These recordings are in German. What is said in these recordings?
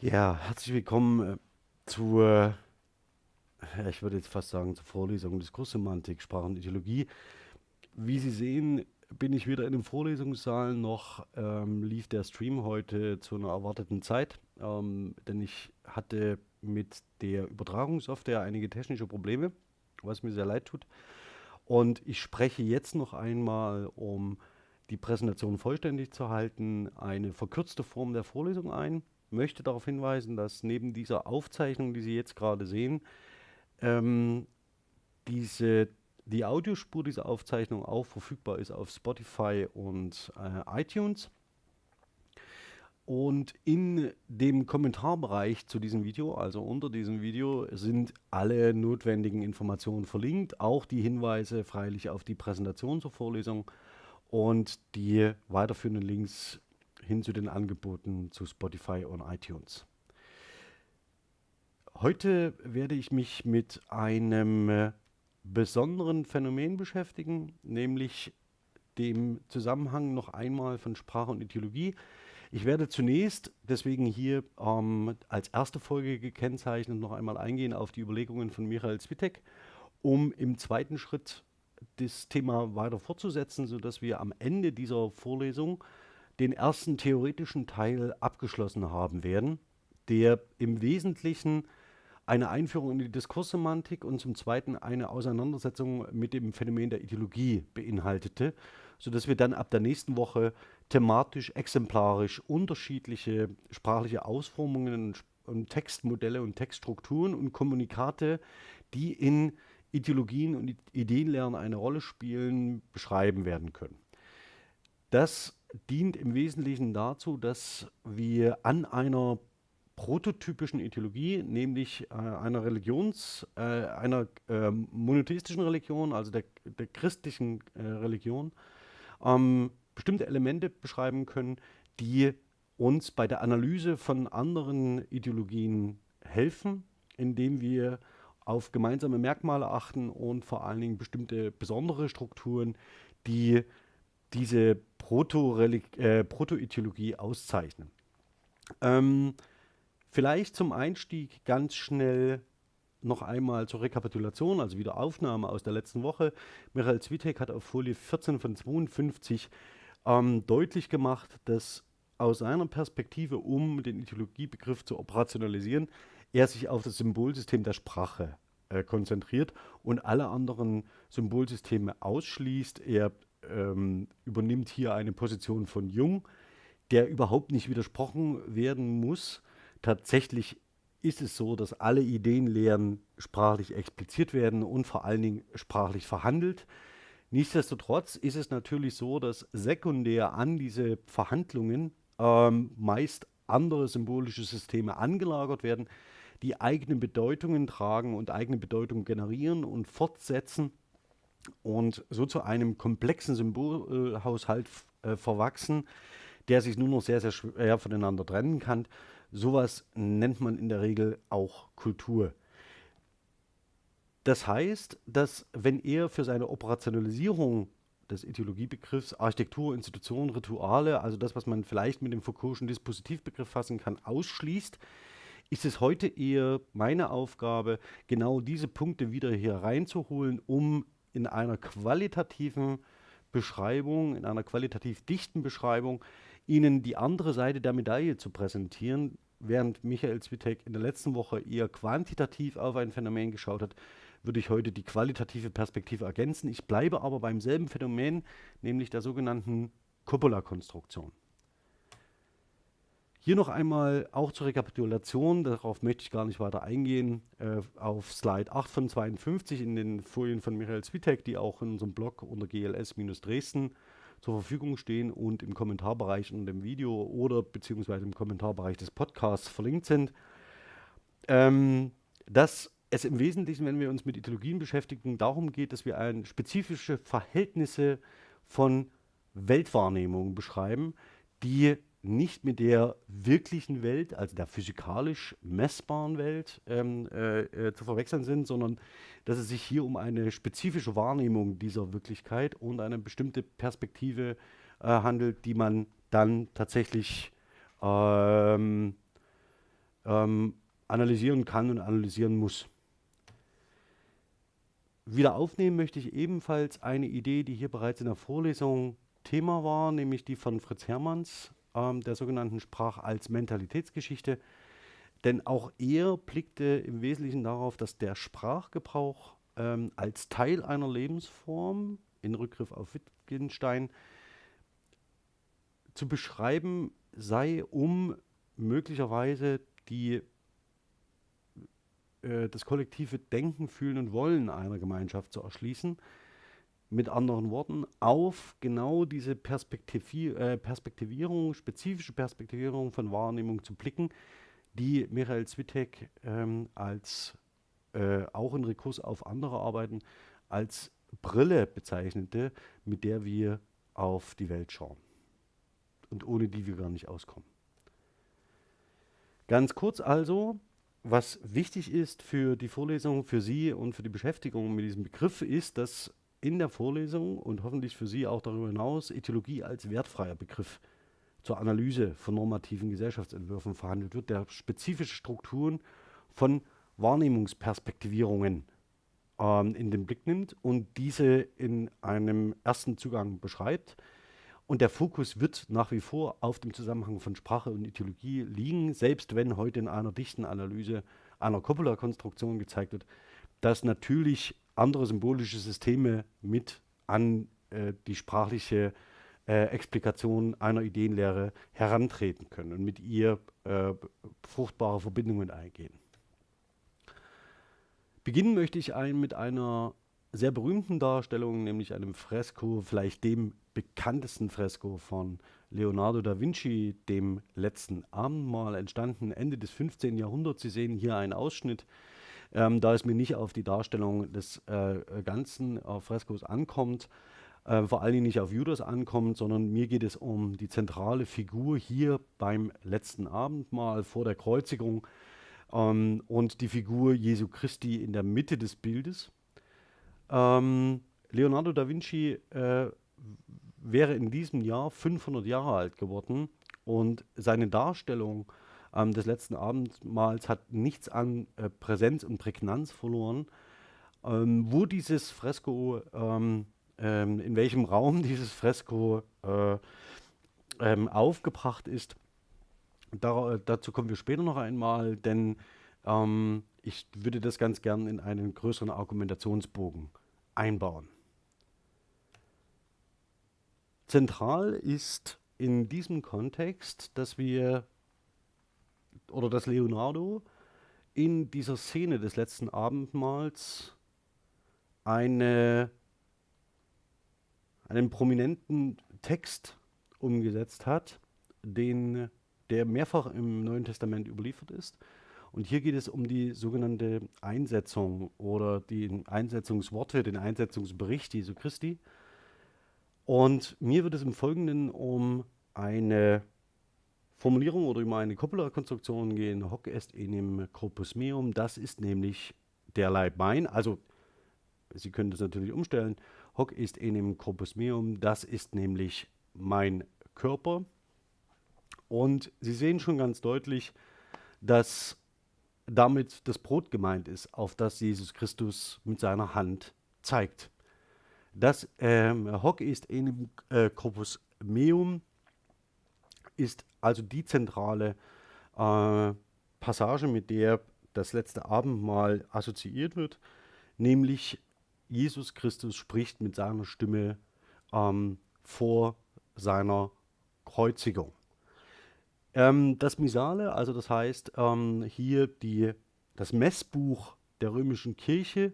Ja, herzlich willkommen äh, zur, ich würde jetzt fast sagen, zur Vorlesung Diskurssemantik, Sprache und Ideologie. Wie Sie sehen, bin ich wieder in dem Vorlesungssaal noch, ähm, lief der Stream heute zu einer erwarteten Zeit, ähm, denn ich hatte mit der Übertragungssoftware einige technische Probleme, was mir sehr leid tut. Und ich spreche jetzt noch einmal, um die Präsentation vollständig zu halten, eine verkürzte Form der Vorlesung ein möchte darauf hinweisen, dass neben dieser Aufzeichnung, die Sie jetzt gerade sehen, ähm, diese, die Audiospur dieser Aufzeichnung auch verfügbar ist auf Spotify und äh, iTunes. Und in dem Kommentarbereich zu diesem Video, also unter diesem Video, sind alle notwendigen Informationen verlinkt, auch die Hinweise freilich auf die Präsentation zur Vorlesung und die weiterführenden Links hin zu den Angeboten zu Spotify und iTunes. Heute werde ich mich mit einem äh, besonderen Phänomen beschäftigen, nämlich dem Zusammenhang noch einmal von Sprache und Ideologie. Ich werde zunächst deswegen hier ähm, als erste Folge gekennzeichnet noch einmal eingehen auf die Überlegungen von Michael Zwitek, um im zweiten Schritt das Thema weiter fortzusetzen, sodass wir am Ende dieser Vorlesung den ersten theoretischen Teil abgeschlossen haben werden, der im Wesentlichen eine Einführung in die Diskurssemantik und zum Zweiten eine Auseinandersetzung mit dem Phänomen der Ideologie beinhaltete, sodass wir dann ab der nächsten Woche thematisch, exemplarisch unterschiedliche sprachliche Ausformungen und Textmodelle und Textstrukturen und Kommunikate, die in Ideologien und Ideenlernen eine Rolle spielen, beschreiben werden können. Das dient im Wesentlichen dazu, dass wir an einer prototypischen Ideologie, nämlich äh, einer Religions, äh, einer äh, monotheistischen Religion, also der, der christlichen äh, Religion, ähm, bestimmte Elemente beschreiben können, die uns bei der Analyse von anderen Ideologien helfen, indem wir auf gemeinsame Merkmale achten und vor allen Dingen bestimmte besondere Strukturen, die diese Proto-Ideologie äh, Proto auszeichnen. Ähm, vielleicht zum Einstieg ganz schnell noch einmal zur Rekapitulation, also wieder Aufnahme aus der letzten Woche. Michael Zwitek hat auf Folie 14 von 52 ähm, deutlich gemacht, dass aus seiner Perspektive, um den Ideologiebegriff zu operationalisieren, er sich auf das Symbolsystem der Sprache äh, konzentriert und alle anderen Symbolsysteme ausschließt. Er ähm, übernimmt hier eine Position von Jung, der überhaupt nicht widersprochen werden muss. Tatsächlich ist es so, dass alle Ideenlehren sprachlich expliziert werden und vor allen Dingen sprachlich verhandelt. Nichtsdestotrotz ist es natürlich so, dass sekundär an diese Verhandlungen ähm, meist andere symbolische Systeme angelagert werden, die eigene Bedeutungen tragen und eigene Bedeutungen generieren und fortsetzen und so zu einem komplexen Symbolhaushalt äh, verwachsen, der sich nur noch sehr, sehr schwer voneinander trennen kann. Sowas nennt man in der Regel auch Kultur. Das heißt, dass wenn er für seine Operationalisierung des Ideologiebegriffs Architektur, Institutionen, Rituale, also das, was man vielleicht mit dem Foucault'schen Dispositivbegriff fassen kann, ausschließt, ist es heute eher meine Aufgabe, genau diese Punkte wieder hier reinzuholen, um in einer qualitativen Beschreibung, in einer qualitativ dichten Beschreibung, Ihnen die andere Seite der Medaille zu präsentieren, während Michael Zwitek in der letzten Woche eher quantitativ auf ein Phänomen geschaut hat, würde ich heute die qualitative Perspektive ergänzen. Ich bleibe aber beim selben Phänomen, nämlich der sogenannten Coppola-Konstruktion. Hier noch einmal auch zur Rekapitulation, darauf möchte ich gar nicht weiter eingehen, äh, auf Slide 8 von 52 in den Folien von Michael Zwitek, die auch in unserem Blog unter GLS-Dresden zur Verfügung stehen und im Kommentarbereich unter dem Video oder beziehungsweise im Kommentarbereich des Podcasts verlinkt sind. Ähm, dass es im Wesentlichen, wenn wir uns mit Ideologien beschäftigen, darum geht, dass wir ein, spezifische Verhältnisse von Weltwahrnehmung beschreiben, die nicht mit der wirklichen Welt, also der physikalisch messbaren Welt, ähm, äh, äh, zu verwechseln sind, sondern dass es sich hier um eine spezifische Wahrnehmung dieser Wirklichkeit und eine bestimmte Perspektive äh, handelt, die man dann tatsächlich ähm, ähm, analysieren kann und analysieren muss. Wieder aufnehmen möchte ich ebenfalls eine Idee, die hier bereits in der Vorlesung Thema war, nämlich die von Fritz Hermanns, ähm, der sogenannten Sprach als Mentalitätsgeschichte. Denn auch er blickte im Wesentlichen darauf, dass der Sprachgebrauch ähm, als Teil einer Lebensform, in Rückgriff auf Wittgenstein, zu beschreiben sei, um möglicherweise die, äh, das kollektive Denken, Fühlen und Wollen einer Gemeinschaft zu erschließen. Mit anderen Worten, auf genau diese Perspektivi äh, Perspektivierung, spezifische Perspektivierung von Wahrnehmung zu blicken, die Michael Zwitek ähm, als äh, auch in Rekurs auf andere Arbeiten als Brille bezeichnete, mit der wir auf die Welt schauen und ohne die wir gar nicht auskommen. Ganz kurz also, was wichtig ist für die Vorlesung, für Sie und für die Beschäftigung mit diesem Begriff, ist, dass in der Vorlesung und hoffentlich für Sie auch darüber hinaus Ethologie als wertfreier Begriff zur Analyse von normativen Gesellschaftsentwürfen verhandelt wird, der spezifische Strukturen von Wahrnehmungsperspektivierungen ähm, in den Blick nimmt und diese in einem ersten Zugang beschreibt. Und der Fokus wird nach wie vor auf dem Zusammenhang von Sprache und Ideologie liegen, selbst wenn heute in einer dichten Analyse einer Coppola-Konstruktion gezeigt wird, dass natürlich andere symbolische Systeme mit an äh, die sprachliche äh, Explikation einer Ideenlehre herantreten können und mit ihr äh, fruchtbare Verbindungen eingehen. Beginnen möchte ich ein, mit einer sehr berühmten Darstellung, nämlich einem Fresko, vielleicht dem bekanntesten Fresko von Leonardo da Vinci, dem letzten Abendmahl, entstanden Ende des 15. Jahrhunderts. Sie sehen hier einen Ausschnitt, ähm, da es mir nicht auf die Darstellung des äh, ganzen äh, Freskos ankommt, äh, vor allen Dingen nicht auf Judas ankommt, sondern mir geht es um die zentrale Figur hier beim letzten Abendmahl vor der Kreuzigung ähm, und die Figur Jesu Christi in der Mitte des Bildes. Ähm, Leonardo da Vinci äh, wäre in diesem Jahr 500 Jahre alt geworden und seine Darstellung ähm, des letzten Abendmahls hat nichts an äh, Präsenz und Prägnanz verloren. Ähm, wo dieses Fresko ähm, ähm, in welchem Raum dieses Fresko äh, ähm, aufgebracht ist. Da, dazu kommen wir später noch einmal, denn ähm, ich würde das ganz gern in einen größeren Argumentationsbogen einbauen. Zentral ist in diesem Kontext, dass wir oder dass Leonardo in dieser Szene des letzten Abendmahls eine einen prominenten Text umgesetzt hat, den, der mehrfach im Neuen Testament überliefert ist. Und hier geht es um die sogenannte Einsetzung oder die Einsetzungsworte, den Einsetzungsbericht Jesu Christi. Und mir wird es im Folgenden um eine Formulierung oder um eine Coppola-Konstruktion gehen. Hoc est enim corpus meum. Das ist nämlich der Leib mein. Also, Sie können das natürlich umstellen. Hoc ist enim corpus meum, das ist nämlich mein Körper. Und Sie sehen schon ganz deutlich, dass damit das Brot gemeint ist, auf das Jesus Christus mit seiner Hand zeigt. Das ähm, Hoc ist enim äh, corpus meum ist also die zentrale äh, Passage, mit der das letzte Abendmahl assoziiert wird, nämlich Jesus Christus spricht mit seiner Stimme ähm, vor seiner Kreuzigung. Ähm, das Misale, also das heißt ähm, hier die, das Messbuch der römischen Kirche,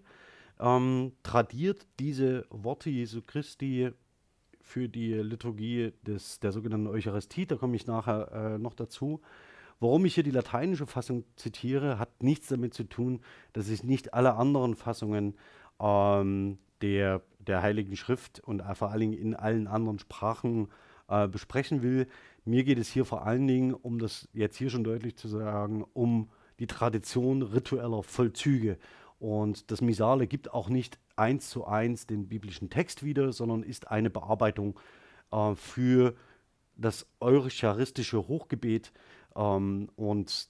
ähm, tradiert diese Worte Jesu Christi für die Liturgie des, der sogenannten Eucharistie. Da komme ich nachher äh, noch dazu. Warum ich hier die lateinische Fassung zitiere, hat nichts damit zu tun, dass ich nicht alle anderen Fassungen ähm, der, der Heiligen Schrift und vor allen Dingen in allen anderen Sprachen äh, besprechen will. Mir geht es hier vor allen Dingen, um das jetzt hier schon deutlich zu sagen, um die Tradition ritueller Vollzüge. Und das Misale gibt auch nicht eins zu eins den biblischen Text wieder, sondern ist eine Bearbeitung äh, für das eucharistische Hochgebet. Ähm, und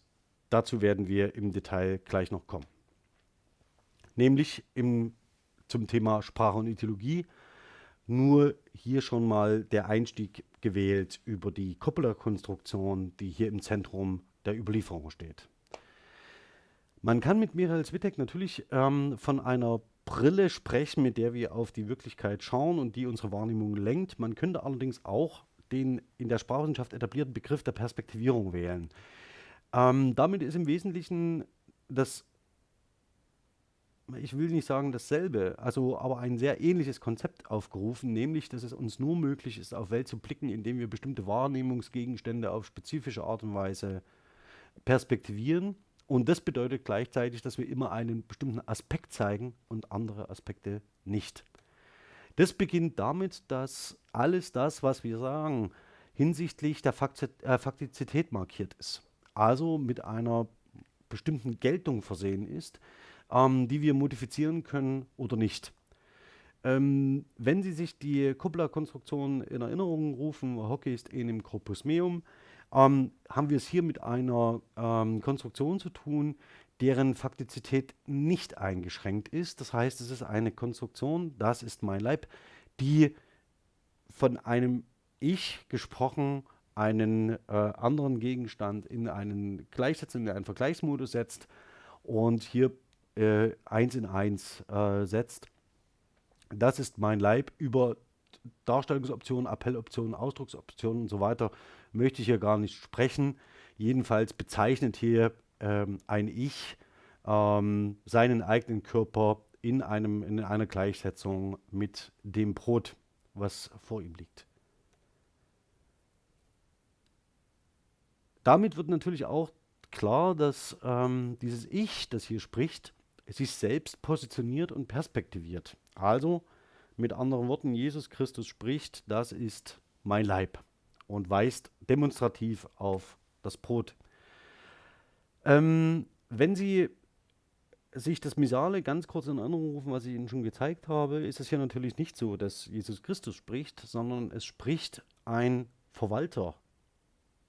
dazu werden wir im Detail gleich noch kommen. Nämlich im, zum Thema Sprache und Ideologie. Nur hier schon mal der Einstieg gewählt über die Coppola-Konstruktion, die hier im Zentrum der Überlieferung steht. Man kann mit Michael Zwittek natürlich ähm, von einer Brille sprechen, mit der wir auf die Wirklichkeit schauen und die unsere Wahrnehmung lenkt. Man könnte allerdings auch den in der Sprachwissenschaft etablierten Begriff der Perspektivierung wählen. Ähm, damit ist im Wesentlichen das, ich will nicht sagen dasselbe, also aber ein sehr ähnliches Konzept aufgerufen, nämlich, dass es uns nur möglich ist, auf Welt zu blicken, indem wir bestimmte Wahrnehmungsgegenstände auf spezifische Art und Weise perspektivieren. Und das bedeutet gleichzeitig, dass wir immer einen bestimmten Aspekt zeigen und andere Aspekte nicht. Das beginnt damit, dass alles das, was wir sagen, hinsichtlich der äh, Faktizität markiert ist also mit einer bestimmten Geltung versehen ist, ähm, die wir modifizieren können oder nicht. Ähm, wenn Sie sich die Kuppler-Konstruktion in Erinnerung rufen, Hockey ist enim corpus meum, ähm, haben wir es hier mit einer ähm, Konstruktion zu tun, deren Faktizität nicht eingeschränkt ist. Das heißt, es ist eine Konstruktion, das ist mein Leib, die von einem Ich gesprochen einen äh, anderen Gegenstand in einen Gleichsetzung, in einen Vergleichsmodus setzt und hier äh, eins in eins äh, setzt. Das ist mein Leib über Darstellungsoptionen, Appelloptionen, Ausdrucksoptionen und so weiter möchte ich hier gar nicht sprechen. Jedenfalls bezeichnet hier ähm, ein Ich ähm, seinen eigenen Körper in, einem, in einer Gleichsetzung mit dem Brot, was vor ihm liegt. Damit wird natürlich auch klar, dass ähm, dieses Ich, das hier spricht, sich selbst positioniert und perspektiviert. Also mit anderen Worten, Jesus Christus spricht, das ist mein Leib und weist demonstrativ auf das Brot. Ähm, wenn Sie sich das Misale ganz kurz in Erinnerung rufen, was ich Ihnen schon gezeigt habe, ist es hier natürlich nicht so, dass Jesus Christus spricht, sondern es spricht ein Verwalter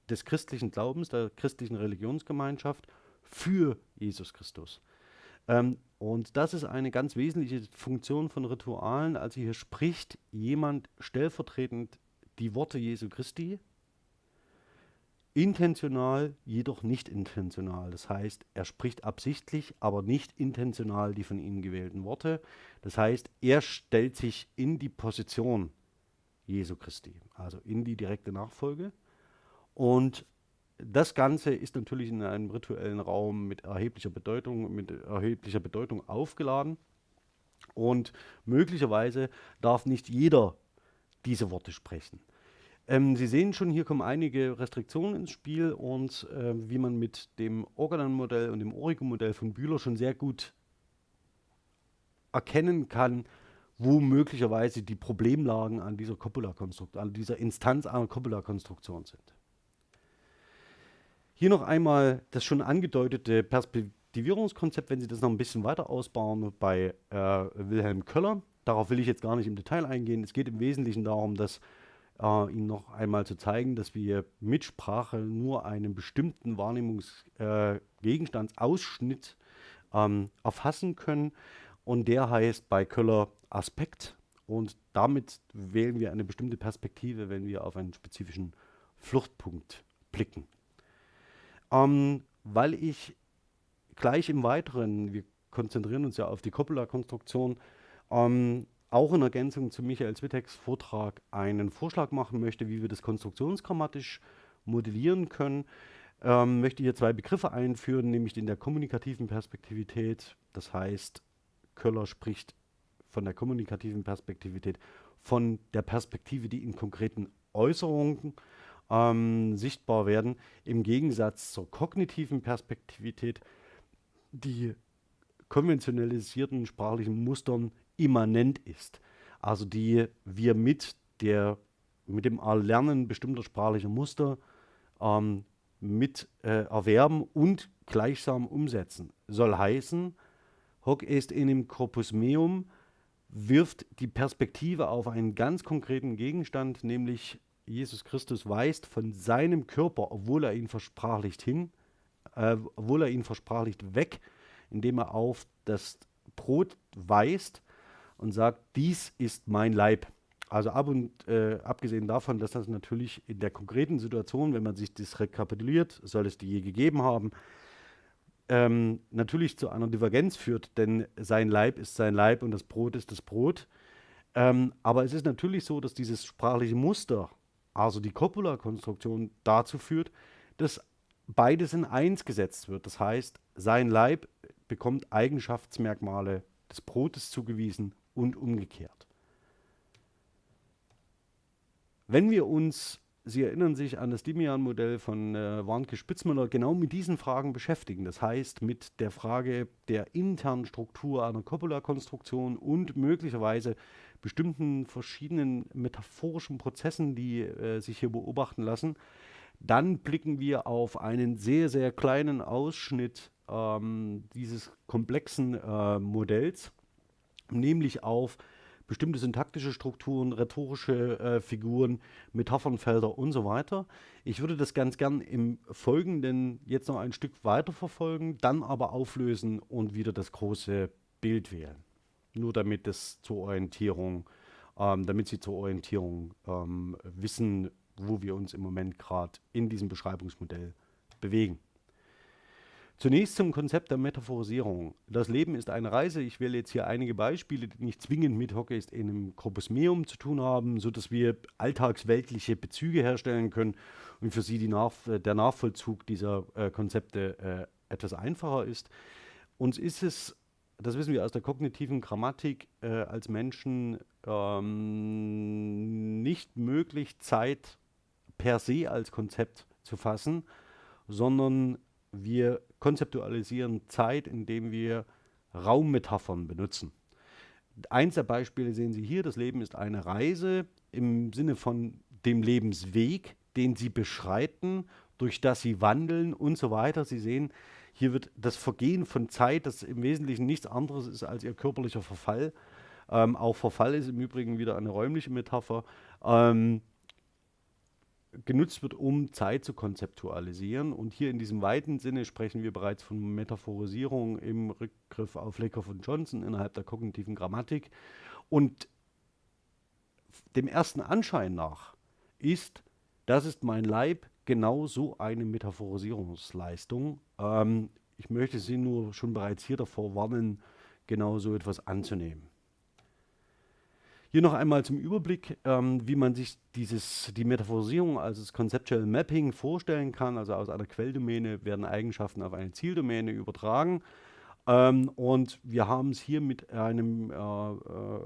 des christlichen Glaubens, der christlichen Religionsgemeinschaft für Jesus Christus. Ähm, und das ist eine ganz wesentliche Funktion von Ritualen. Also hier spricht jemand stellvertretend die Worte Jesu Christi, intentional, jedoch nicht intentional. Das heißt, er spricht absichtlich, aber nicht intentional die von ihm gewählten Worte. Das heißt, er stellt sich in die Position Jesu Christi, also in die direkte Nachfolge. Und das Ganze ist natürlich in einem rituellen Raum mit erheblicher Bedeutung, mit erheblicher Bedeutung aufgeladen. Und möglicherweise darf nicht jeder diese Worte sprechen. Ähm, Sie sehen schon, hier kommen einige Restriktionen ins Spiel und äh, wie man mit dem Organon-Modell und dem Origo-Modell von Bühler schon sehr gut erkennen kann, wo möglicherweise die Problemlagen an dieser Copula-Konstruktion, an dieser Instanz einer Copula-Konstruktion sind. Hier noch einmal das schon angedeutete Perspektivierungskonzept, wenn Sie das noch ein bisschen weiter ausbauen bei äh, Wilhelm Köller. Darauf will ich jetzt gar nicht im Detail eingehen. Es geht im Wesentlichen darum, dass äh, Ihnen noch einmal zu zeigen, dass wir mit Sprache nur einen bestimmten Wahrnehmungsgegenstandsausschnitt äh, ähm, erfassen können. Und der heißt bei Köller Aspekt. Und damit wählen wir eine bestimmte Perspektive, wenn wir auf einen spezifischen Fluchtpunkt blicken. Ähm, weil ich gleich im Weiteren, wir konzentrieren uns ja auf die Coppola-Konstruktion, ähm, auch in Ergänzung zu Michael Zwitteks Vortrag einen Vorschlag machen möchte, wie wir das konstruktionsgrammatisch modellieren können, ähm, möchte hier zwei Begriffe einführen, nämlich in der kommunikativen Perspektivität. Das heißt, Köller spricht von der kommunikativen Perspektivität, von der Perspektive, die in konkreten Äußerungen ähm, sichtbar werden, im Gegensatz zur kognitiven Perspektivität, die konventionalisierten sprachlichen Mustern immanent ist. Also die wir mit, der, mit dem Erlernen bestimmter sprachlicher Muster ähm, mit äh, erwerben und gleichsam umsetzen. Soll heißen, hoc est enim corpus meum wirft die Perspektive auf einen ganz konkreten Gegenstand, nämlich Jesus Christus weist von seinem Körper, obwohl er ihn versprachlicht hin, äh, obwohl er ihn versprachlicht, weg, indem er auf das Brot weist und sagt, dies ist mein Leib. Also ab und äh, abgesehen davon, dass das natürlich in der konkreten Situation, wenn man sich das rekapituliert, soll es die je gegeben haben, ähm, natürlich zu einer Divergenz führt, denn sein Leib ist sein Leib und das Brot ist das Brot. Ähm, aber es ist natürlich so, dass dieses sprachliche Muster, also die Copula-Konstruktion, dazu führt, dass beides in eins gesetzt wird. Das heißt, sein Leib bekommt Eigenschaftsmerkmale des Brotes zugewiesen und umgekehrt. Wenn wir uns Sie erinnern sich an das Dimian-Modell von äh, Warnke-Spitzmüller, genau mit diesen Fragen beschäftigen. Das heißt, mit der Frage der internen Struktur einer Copula-Konstruktion und möglicherweise bestimmten verschiedenen metaphorischen Prozessen, die äh, sich hier beobachten lassen. Dann blicken wir auf einen sehr, sehr kleinen Ausschnitt ähm, dieses komplexen äh, Modells, nämlich auf bestimmte syntaktische Strukturen, rhetorische äh, Figuren, Metaphernfelder und so weiter. Ich würde das ganz gern im Folgenden jetzt noch ein Stück weiter verfolgen, dann aber auflösen und wieder das große Bild wählen. Nur damit es zur Orientierung, ähm, damit Sie zur Orientierung ähm, wissen, wo wir uns im Moment gerade in diesem Beschreibungsmodell bewegen. Zunächst zum Konzept der Metaphorisierung. Das Leben ist eine Reise. Ich wähle jetzt hier einige Beispiele, die nicht zwingend mit Hockey in einem Corpus Meum zu tun haben, sodass wir alltagsweltliche Bezüge herstellen können und für Sie Nach der Nachvollzug dieser äh, Konzepte äh, etwas einfacher ist. Uns ist es, das wissen wir aus der kognitiven Grammatik, äh, als Menschen ähm, nicht möglich, Zeit per se als Konzept zu fassen, sondern wir konzeptualisieren Zeit, indem wir Raummetaphern benutzen. Eins der Beispiele sehen Sie hier, das Leben ist eine Reise im Sinne von dem Lebensweg, den Sie beschreiten, durch das Sie wandeln und so weiter. Sie sehen, hier wird das Vergehen von Zeit, das im Wesentlichen nichts anderes ist als Ihr körperlicher Verfall. Ähm, auch Verfall ist im Übrigen wieder eine räumliche Metapher. Ähm, genutzt wird, um Zeit zu konzeptualisieren. Und hier in diesem weiten Sinne sprechen wir bereits von Metaphorisierung im Rückgriff auf Lakoff und Johnson innerhalb der kognitiven Grammatik. Und dem ersten Anschein nach ist, das ist mein Leib, genau so eine Metaphorisierungsleistung. Ähm, ich möchte Sie nur schon bereits hier davor warnen, genau so etwas anzunehmen. Hier noch einmal zum Überblick, ähm, wie man sich dieses, die Metaphorisierung, also das Conceptual Mapping vorstellen kann. Also aus einer Quelldomäne werden Eigenschaften auf eine Zieldomäne übertragen. Ähm, und wir haben es hier mit einem, äh, äh,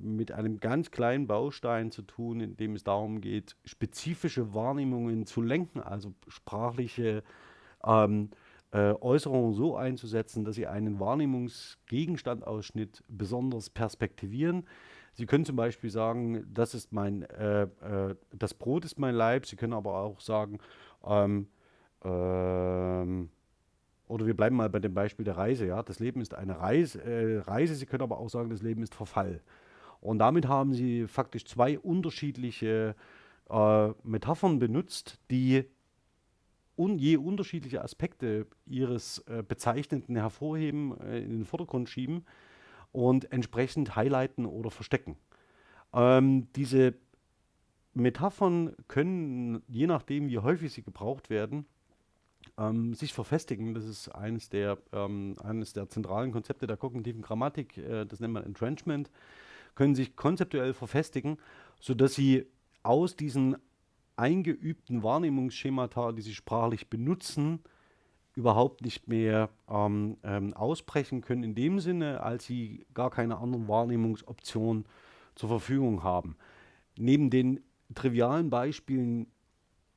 mit einem ganz kleinen Baustein zu tun, in dem es darum geht, spezifische Wahrnehmungen zu lenken, also sprachliche ähm, äh, Äußerungen so einzusetzen, dass sie einen Wahrnehmungsgegenstandausschnitt besonders perspektivieren. Sie können zum Beispiel sagen, das ist mein, äh, äh, das Brot ist mein Leib. Sie können aber auch sagen, ähm, ähm, oder wir bleiben mal bei dem Beispiel der Reise. Ja, das Leben ist eine Reise. Äh, Reise. Sie können aber auch sagen, das Leben ist Verfall. Und damit haben Sie faktisch zwei unterschiedliche äh, Metaphern benutzt, die un je unterschiedliche Aspekte ihres äh, Bezeichnenden hervorheben, äh, in den Vordergrund schieben und entsprechend highlighten oder verstecken. Ähm, diese Metaphern können, je nachdem, wie häufig sie gebraucht werden, ähm, sich verfestigen. Das ist eines der, ähm, eines der zentralen Konzepte der kognitiven Grammatik, äh, das nennt man Entrenchment, können sich konzeptuell verfestigen, sodass sie aus diesen eingeübten Wahrnehmungsschemata, die sie sprachlich benutzen, überhaupt nicht mehr ähm, ähm, ausbrechen können, in dem Sinne, als sie gar keine anderen Wahrnehmungsoptionen zur Verfügung haben. Neben den trivialen Beispielen,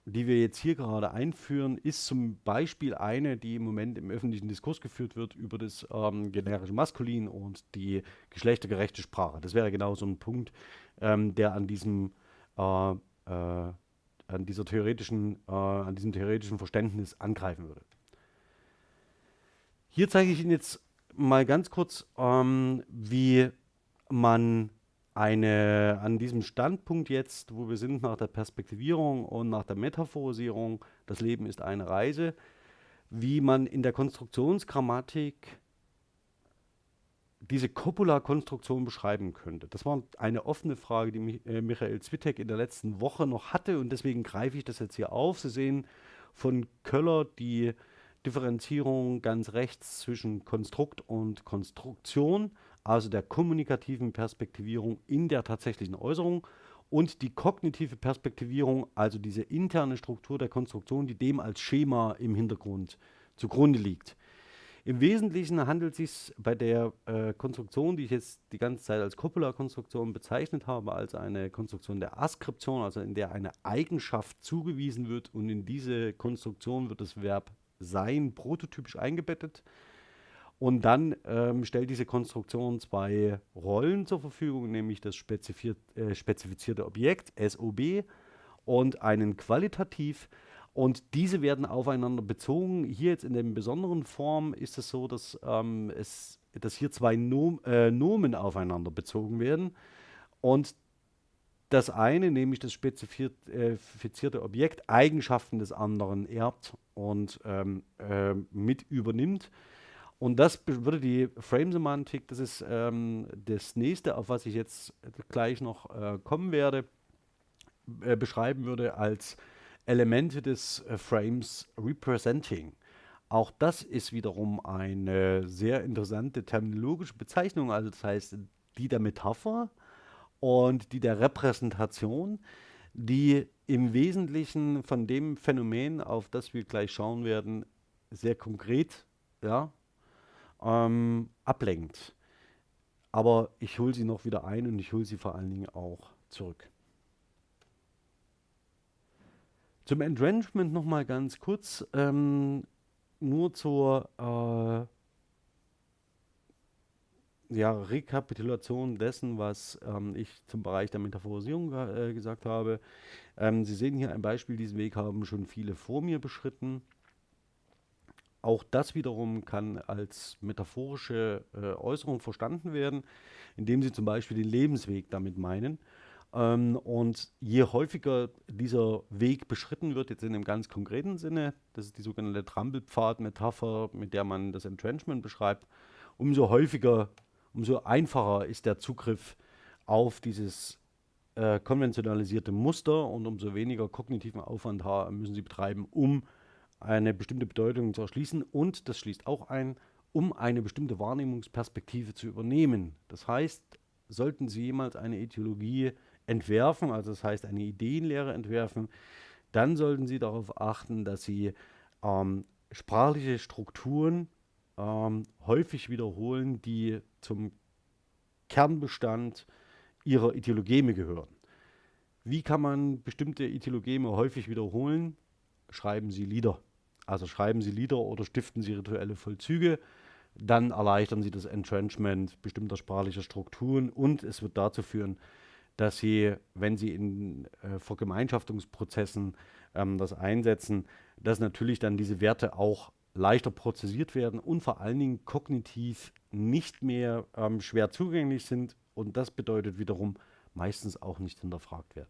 die wir jetzt hier gerade einführen, ist zum Beispiel eine, die im Moment im öffentlichen Diskurs geführt wird, über das ähm, generische Maskulin und die geschlechtergerechte Sprache. Das wäre genau so ein Punkt, ähm, der an diesem äh, äh, an dieser theoretischen, äh, an diesem theoretischen Verständnis angreifen würde. Hier zeige ich Ihnen jetzt mal ganz kurz, ähm, wie man eine, an diesem Standpunkt jetzt, wo wir sind nach der Perspektivierung und nach der Metaphorisierung, das Leben ist eine Reise, wie man in der Konstruktionsgrammatik diese Copula-Konstruktion beschreiben könnte. Das war eine offene Frage, die äh, Michael Zwittek in der letzten Woche noch hatte und deswegen greife ich das jetzt hier auf. Sie sehen von Köller die Differenzierung ganz rechts zwischen Konstrukt und Konstruktion, also der kommunikativen Perspektivierung in der tatsächlichen Äußerung und die kognitive Perspektivierung, also diese interne Struktur der Konstruktion, die dem als Schema im Hintergrund zugrunde liegt. Im Wesentlichen handelt es sich bei der äh, Konstruktion, die ich jetzt die ganze Zeit als Copula-Konstruktion bezeichnet habe, als eine Konstruktion der Askription, also in der eine Eigenschaft zugewiesen wird und in diese Konstruktion wird das Verb sein prototypisch eingebettet. Und dann ähm, stellt diese Konstruktion zwei Rollen zur Verfügung, nämlich das spezifiziert, äh, spezifizierte Objekt, SOB, und einen Qualitativ, und diese werden aufeinander bezogen. Hier jetzt in der besonderen Form ist es so, dass, ähm, es, dass hier zwei Nom äh, Nomen aufeinander bezogen werden. Und das eine, nämlich das spezifizierte Objekt, Eigenschaften des anderen erbt und ähm, äh, mit übernimmt. Und das würde die Frame-Semantik, das ist ähm, das nächste, auf was ich jetzt gleich noch äh, kommen werde, äh, beschreiben würde als Elemente des äh, Frames Representing. Auch das ist wiederum eine sehr interessante terminologische Bezeichnung, also das heißt die der Metapher und die der Repräsentation, die im Wesentlichen von dem Phänomen, auf das wir gleich schauen werden, sehr konkret ja, ähm, ablenkt. Aber ich hole sie noch wieder ein und ich hole sie vor allen Dingen auch zurück. Zum Entrenchment nochmal ganz kurz, ähm, nur zur äh, ja, Rekapitulation dessen, was ähm, ich zum Bereich der Metaphorisierung äh, gesagt habe. Ähm, Sie sehen hier ein Beispiel, diesen Weg haben schon viele vor mir beschritten. Auch das wiederum kann als metaphorische äh, Äußerung verstanden werden, indem Sie zum Beispiel den Lebensweg damit meinen. Ähm, und je häufiger dieser Weg beschritten wird, jetzt in einem ganz konkreten Sinne, das ist die sogenannte Trampelpfad-Metapher, mit der man das Entrenchment beschreibt, umso häufiger, umso einfacher ist der Zugriff auf dieses äh, konventionalisierte Muster und umso weniger kognitiven Aufwand müssen Sie betreiben, um eine bestimmte Bedeutung zu erschließen. Und das schließt auch ein, um eine bestimmte Wahrnehmungsperspektive zu übernehmen. Das heißt, sollten Sie jemals eine Etiologie entwerfen, also das heißt eine Ideenlehre entwerfen, dann sollten Sie darauf achten, dass Sie ähm, sprachliche Strukturen ähm, häufig wiederholen, die zum Kernbestand Ihrer Ideologeme gehören. Wie kann man bestimmte Ideologeme häufig wiederholen? Schreiben Sie Lieder. Also schreiben Sie Lieder oder stiften Sie rituelle Vollzüge. Dann erleichtern Sie das Entrenchment bestimmter sprachlicher Strukturen und es wird dazu führen, dass sie, wenn sie in äh, Vergemeinschaftungsprozessen ähm, das einsetzen, dass natürlich dann diese Werte auch leichter prozessiert werden und vor allen Dingen kognitiv nicht mehr ähm, schwer zugänglich sind und das bedeutet wiederum meistens auch nicht hinterfragt werden.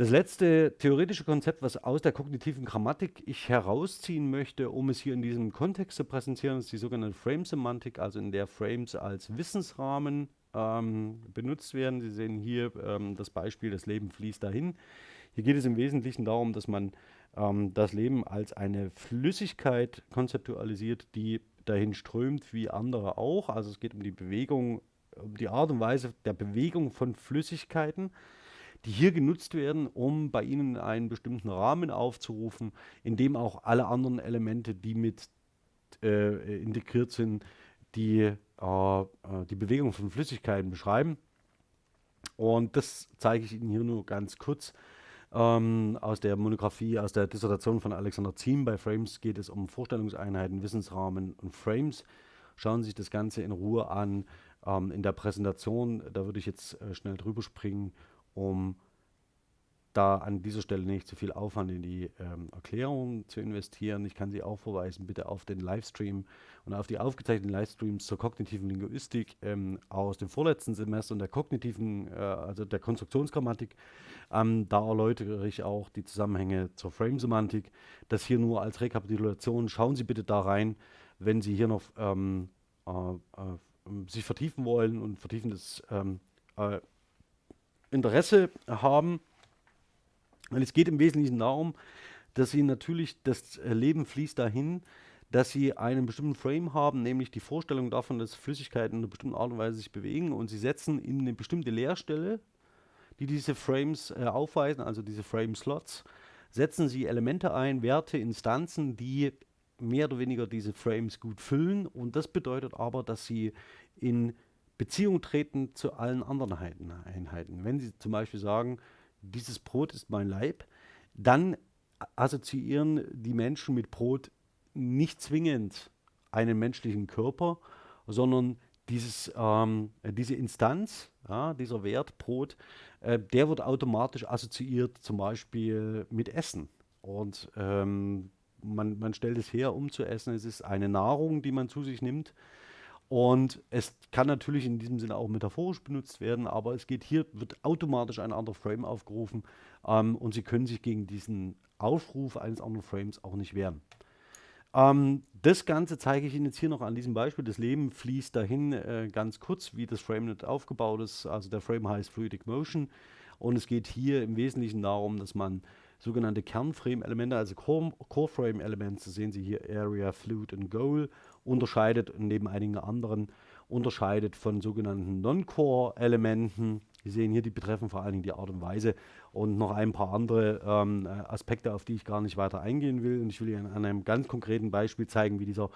Das letzte theoretische Konzept, was aus der kognitiven Grammatik ich herausziehen möchte, um es hier in diesem Kontext zu präsentieren, ist die sogenannte Frame-Semantik, also in der Frames als Wissensrahmen ähm, benutzt werden. Sie sehen hier ähm, das Beispiel, das Leben fließt dahin. Hier geht es im Wesentlichen darum, dass man ähm, das Leben als eine Flüssigkeit konzeptualisiert, die dahin strömt wie andere auch. Also es geht um die Bewegung, um die Art und Weise der Bewegung von Flüssigkeiten, die hier genutzt werden, um bei Ihnen einen bestimmten Rahmen aufzurufen, in dem auch alle anderen Elemente, die mit äh, integriert sind, die, äh, äh, die Bewegung von Flüssigkeiten beschreiben. Und das zeige ich Ihnen hier nur ganz kurz. Ähm, aus der Monographie, aus der Dissertation von Alexander Ziem bei Frames geht es um Vorstellungseinheiten, Wissensrahmen und Frames. Schauen Sie sich das Ganze in Ruhe an. Ähm, in der Präsentation, da würde ich jetzt äh, schnell drüber springen, um da an dieser Stelle nicht zu viel Aufwand in die ähm, Erklärung zu investieren. Ich kann Sie auch verweisen, bitte auf den Livestream und auf die aufgezeichneten Livestreams zur kognitiven Linguistik ähm, aus dem vorletzten Semester und der kognitiven, äh, also der Konstruktionsgrammatik. Ähm, da erläutere ich auch die Zusammenhänge zur Frame-Semantik. Das hier nur als Rekapitulation. Schauen Sie bitte da rein, wenn Sie hier noch ähm, äh, äh, sich vertiefen wollen und vertiefendes ähm, äh, Interesse haben. Und es geht im Wesentlichen darum, dass sie natürlich, das Leben fließt dahin, dass sie einen bestimmten Frame haben, nämlich die Vorstellung davon, dass Flüssigkeiten in einer bestimmten Art und Weise sich bewegen und sie setzen in eine bestimmte Leerstelle, die diese Frames äh, aufweisen, also diese Frame-Slots, setzen sie Elemente ein, Werte, Instanzen, die mehr oder weniger diese Frames gut füllen und das bedeutet aber, dass sie in Beziehung treten zu allen anderen Einheiten. Wenn Sie zum Beispiel sagen, dieses Brot ist mein Leib, dann assoziieren die Menschen mit Brot nicht zwingend einen menschlichen Körper, sondern dieses, ähm, diese Instanz, ja, dieser Wert Brot, äh, der wird automatisch assoziiert zum Beispiel mit Essen. Und ähm, man, man stellt es her, um zu essen. Es ist eine Nahrung, die man zu sich nimmt. Und es kann natürlich in diesem Sinne auch metaphorisch benutzt werden, aber es geht hier, wird automatisch ein anderer Frame aufgerufen ähm, und Sie können sich gegen diesen Aufruf eines anderen Frames auch nicht wehren. Ähm, das Ganze zeige ich Ihnen jetzt hier noch an diesem Beispiel. Das Leben fließt dahin äh, ganz kurz, wie das FrameNet aufgebaut ist. Also der Frame heißt Fluidic Motion und es geht hier im Wesentlichen darum, dass man sogenannte Kernframe-Elemente, also Core-Frame-Elemente, sehen Sie hier Area, Fluid und Goal, unterscheidet neben einigen anderen unterscheidet von sogenannten Non-Core-Elementen. Sie sehen hier, die betreffen vor allen Dingen die Art und Weise und noch ein paar andere ähm, Aspekte, auf die ich gar nicht weiter eingehen will. Und ich will Ihnen an einem ganz konkreten Beispiel zeigen, wie dieser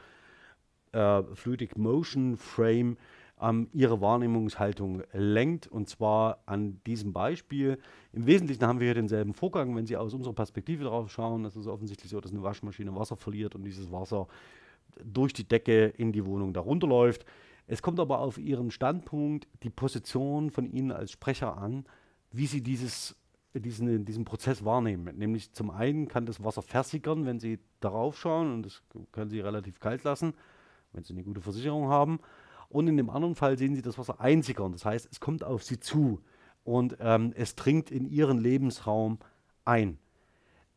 äh, Fluidic Motion Frame ähm, Ihre Wahrnehmungshaltung lenkt. Und zwar an diesem Beispiel. Im Wesentlichen haben wir hier denselben Vorgang, wenn Sie aus unserer Perspektive darauf schauen. Es ist offensichtlich so, dass eine Waschmaschine Wasser verliert und dieses Wasser durch die Decke in die Wohnung darunter läuft. Es kommt aber auf Ihren Standpunkt, die Position von Ihnen als Sprecher an, wie Sie dieses, diesen, diesen Prozess wahrnehmen. Nämlich zum einen kann das Wasser versickern, wenn Sie darauf schauen und das können Sie relativ kalt lassen, wenn Sie eine gute Versicherung haben. Und in dem anderen Fall sehen Sie das Wasser einsickern. Das heißt, es kommt auf Sie zu und ähm, es dringt in Ihren Lebensraum ein.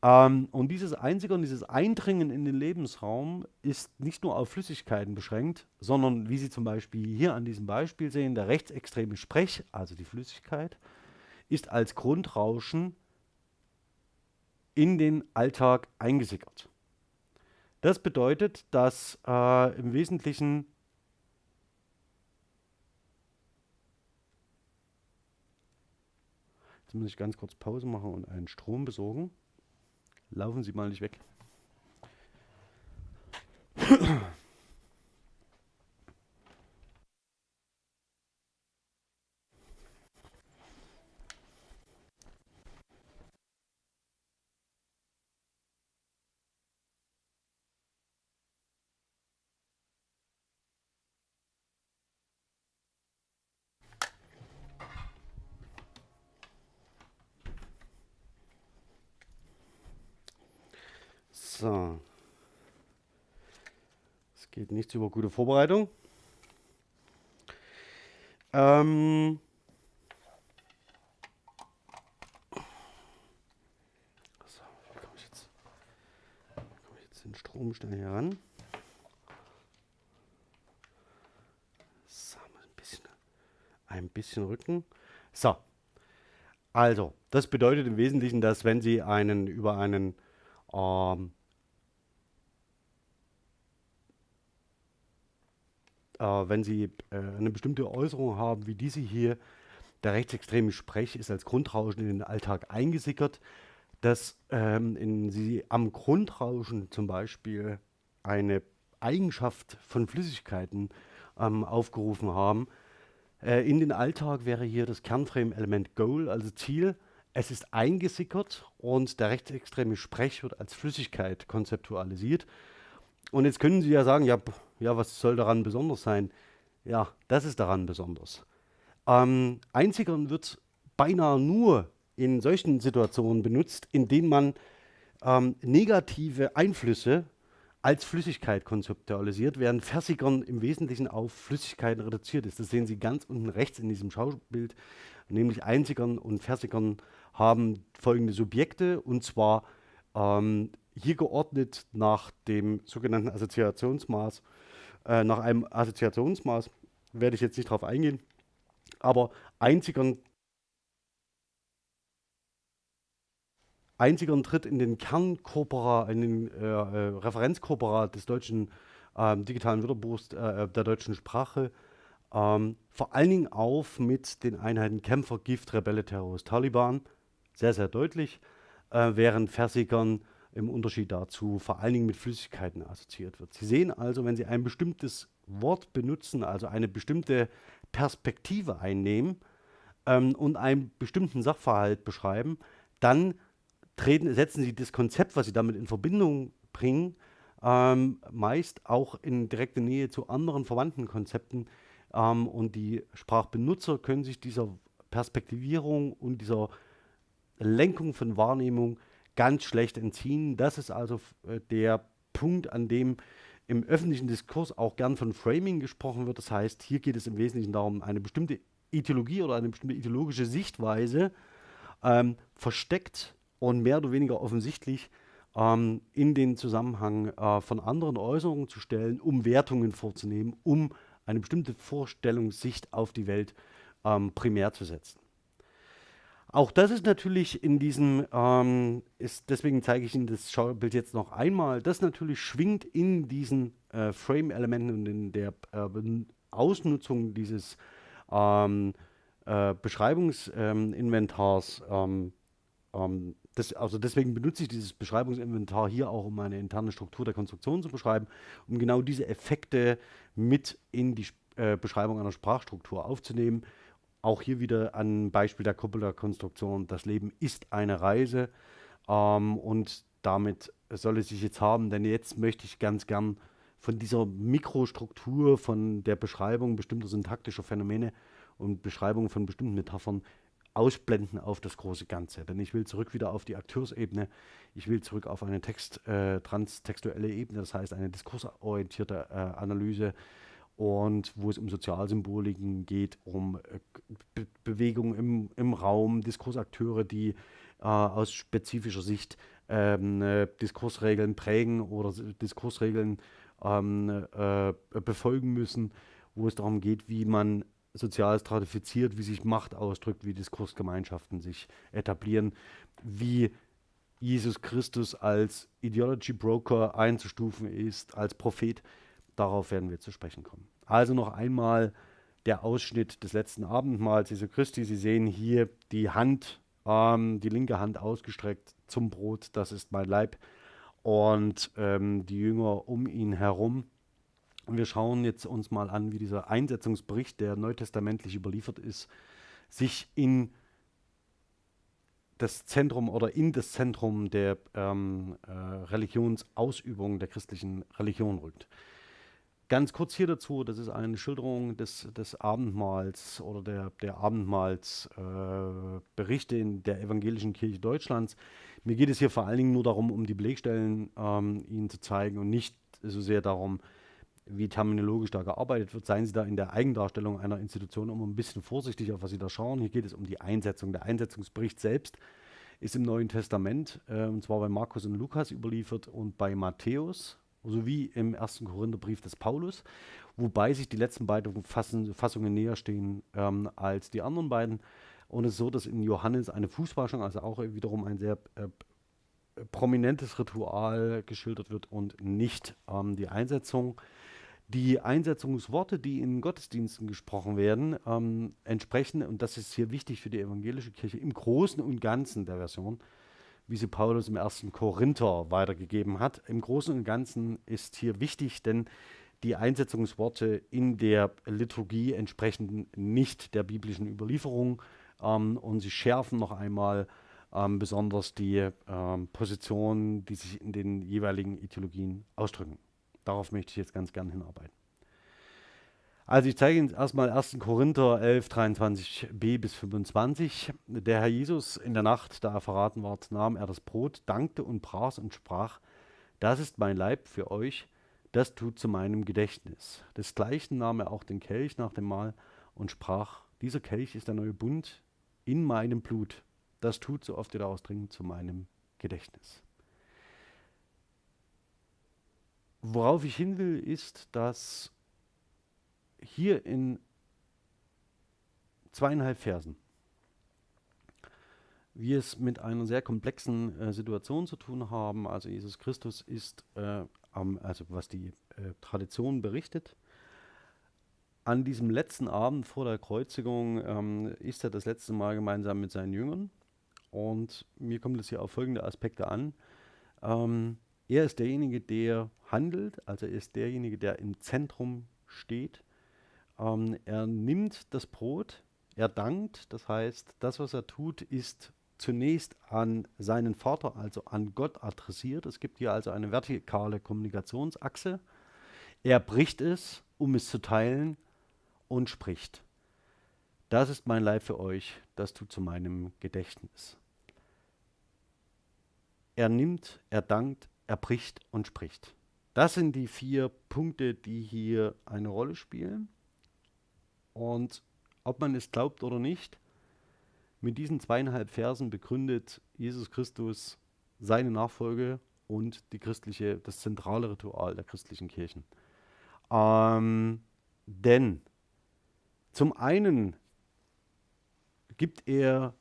Ähm, und dieses Einsickern, dieses Eindringen in den Lebensraum ist nicht nur auf Flüssigkeiten beschränkt, sondern wie Sie zum Beispiel hier an diesem Beispiel sehen, der rechtsextreme Sprech, also die Flüssigkeit, ist als Grundrauschen in den Alltag eingesickert. Das bedeutet, dass äh, im Wesentlichen muss ich ganz kurz Pause machen und einen Strom besorgen. Laufen Sie mal nicht weg. So. Es geht nichts über gute Vorbereitung. Ähm so, wie komme ich jetzt, komme ich jetzt den Strom schnell hier ran? So, ein bisschen, ein bisschen Rücken. So, also, das bedeutet im Wesentlichen, dass wenn Sie einen über einen ähm, äh, wenn Sie äh, eine bestimmte Äußerung haben, wie diese hier, der rechtsextreme Sprech ist als Grundrauschen in den Alltag eingesickert, dass ähm, Sie am Grundrauschen zum Beispiel eine Eigenschaft von Flüssigkeiten ähm, aufgerufen haben. Äh, in den Alltag wäre hier das Kernframe-Element Goal, also Ziel. Es ist eingesickert und der rechtsextreme Sprech wird als Flüssigkeit konzeptualisiert. Und jetzt können Sie ja sagen, ja, ja, was soll daran besonders sein? Ja, das ist daran besonders. Ähm, einzigern wird beinahe nur in solchen Situationen benutzt, in denen man ähm, negative Einflüsse als Flüssigkeit konzeptualisiert, während Versigern im Wesentlichen auf Flüssigkeiten reduziert ist. Das sehen Sie ganz unten rechts in diesem Schaubild, nämlich Einzigern und Versigern haben folgende Subjekte und zwar ähm, hier geordnet nach dem sogenannten Assoziationsmaß, äh, nach einem Assoziationsmaß, werde ich jetzt nicht darauf eingehen, aber Einzigern einziger Tritt in den Kernkorpora, in den äh, äh, Referenzkorpora des deutschen ähm, digitalen Wörterbuchs äh, äh, der deutschen Sprache, ähm, vor allen Dingen auf mit den Einheiten Kämpfer, Gift, Rebelle, Terrorist, Taliban, sehr, sehr deutlich, äh, während Versigern im Unterschied dazu vor allen Dingen mit Flüssigkeiten assoziiert wird. Sie sehen also, wenn Sie ein bestimmtes Wort benutzen, also eine bestimmte Perspektive einnehmen ähm, und einen bestimmten Sachverhalt beschreiben, dann treten, setzen sie das Konzept, was sie damit in Verbindung bringen, ähm, meist auch in direkte Nähe zu anderen verwandten Konzepten. Ähm, und die Sprachbenutzer können sich dieser Perspektivierung und dieser Lenkung von Wahrnehmung ganz schlecht entziehen. Das ist also äh, der Punkt, an dem im öffentlichen Diskurs auch gern von Framing gesprochen wird. Das heißt, hier geht es im Wesentlichen darum, eine bestimmte Ideologie oder eine bestimmte ideologische Sichtweise ähm, versteckt und mehr oder weniger offensichtlich ähm, in den Zusammenhang äh, von anderen Äußerungen zu stellen, um Wertungen vorzunehmen, um eine bestimmte Vorstellungssicht auf die Welt ähm, primär zu setzen. Auch das ist natürlich in diesem, ähm, ist, deswegen zeige ich Ihnen das Schaubild jetzt noch einmal, das natürlich schwingt in diesen äh, Frame-Elementen und in der äh, Ausnutzung dieses ähm, äh, Beschreibungsinventars ähm, ähm, das, also deswegen benutze ich dieses Beschreibungsinventar hier auch, um eine interne Struktur der Konstruktion zu beschreiben, um genau diese Effekte mit in die äh, Beschreibung einer Sprachstruktur aufzunehmen. Auch hier wieder ein Beispiel der Kuppler-Konstruktion. Das Leben ist eine Reise ähm, und damit soll es sich jetzt haben, denn jetzt möchte ich ganz gern von dieser Mikrostruktur, von der Beschreibung bestimmter syntaktischer Phänomene und Beschreibung von bestimmten Metaphern ausblenden auf das große Ganze. Denn ich will zurück wieder auf die Akteursebene, ich will zurück auf eine Text, äh, transtextuelle Ebene, das heißt eine diskursorientierte äh, Analyse und wo es um Sozialsymboliken geht, um äh, Be Bewegung im, im Raum, Diskursakteure, die äh, aus spezifischer Sicht ähm, äh, Diskursregeln prägen oder Diskursregeln ähm, äh, befolgen müssen, wo es darum geht, wie man sozial stratifiziert, wie sich Macht ausdrückt, wie Diskursgemeinschaften sich etablieren, wie Jesus Christus als Ideology Broker einzustufen ist, als Prophet. Darauf werden wir zu sprechen kommen. Also noch einmal der Ausschnitt des letzten Abendmahls Jesu Christi. Sie sehen hier die Hand, ähm, die linke Hand ausgestreckt zum Brot, das ist mein Leib. Und ähm, die Jünger um ihn herum und wir schauen jetzt uns mal an, wie dieser Einsetzungsbericht, der neutestamentlich überliefert ist, sich in das Zentrum oder in das Zentrum der ähm, äh, Religionsausübung der christlichen Religion rückt. Ganz kurz hier dazu, das ist eine Schilderung des, des Abendmahls oder der, der Abendmahlsberichte äh, in der evangelischen Kirche Deutschlands. Mir geht es hier vor allen Dingen nur darum, um die Belegstellen ähm, Ihnen zu zeigen und nicht so sehr darum, wie terminologisch da gearbeitet wird, seien Sie da in der Eigendarstellung einer Institution immer ein bisschen vorsichtig, auf was Sie da schauen. Hier geht es um die Einsetzung. Der Einsetzungsbericht selbst ist im Neuen Testament, äh, und zwar bei Markus und Lukas überliefert und bei Matthäus, sowie im ersten Korintherbrief des Paulus, wobei sich die letzten beiden Fassungen näher stehen ähm, als die anderen beiden. Und es ist so, dass in Johannes eine Fußwaschung, also auch wiederum ein sehr äh, prominentes Ritual geschildert wird und nicht ähm, die Einsetzung die Einsetzungsworte, die in Gottesdiensten gesprochen werden, ähm, entsprechen, und das ist hier wichtig für die evangelische Kirche, im Großen und Ganzen der Version, wie sie Paulus im ersten Korinther weitergegeben hat. Im Großen und Ganzen ist hier wichtig, denn die Einsetzungsworte in der Liturgie entsprechen nicht der biblischen Überlieferung ähm, und sie schärfen noch einmal ähm, besonders die ähm, Positionen, die sich in den jeweiligen Ideologien ausdrücken. Darauf möchte ich jetzt ganz gern hinarbeiten. Also ich zeige Ihnen erstmal 1. Korinther 11, 23b bis 25. Der Herr Jesus in der Nacht, da er verraten ward, nahm er das Brot, dankte und brach und sprach, das ist mein Leib für euch, das tut zu meinem Gedächtnis. Desgleichen nahm er auch den Kelch nach dem Mahl und sprach, dieser Kelch ist der neue Bund in meinem Blut. Das tut, so oft ihr daraus trinkt, zu meinem Gedächtnis. Worauf ich hin will, ist, dass hier in zweieinhalb Versen wir es mit einer sehr komplexen äh, Situation zu tun haben. Also Jesus Christus ist, äh, am, also was die äh, Tradition berichtet, an diesem letzten Abend vor der Kreuzigung ähm, ist er das letzte Mal gemeinsam mit seinen Jüngern. Und mir kommt es hier auf folgende Aspekte an. Ähm, er ist derjenige, der handelt, also er ist derjenige, der im Zentrum steht. Ähm, er nimmt das Brot, er dankt, das heißt, das, was er tut, ist zunächst an seinen Vater, also an Gott adressiert. Es gibt hier also eine vertikale Kommunikationsachse. Er bricht es, um es zu teilen und spricht. Das ist mein Leib für euch, das tut zu meinem Gedächtnis. Er nimmt, er dankt, er bricht und spricht. Das sind die vier Punkte, die hier eine Rolle spielen. Und ob man es glaubt oder nicht, mit diesen zweieinhalb Versen begründet Jesus Christus seine Nachfolge und die christliche, das zentrale Ritual der christlichen Kirchen. Ähm, denn zum einen gibt er,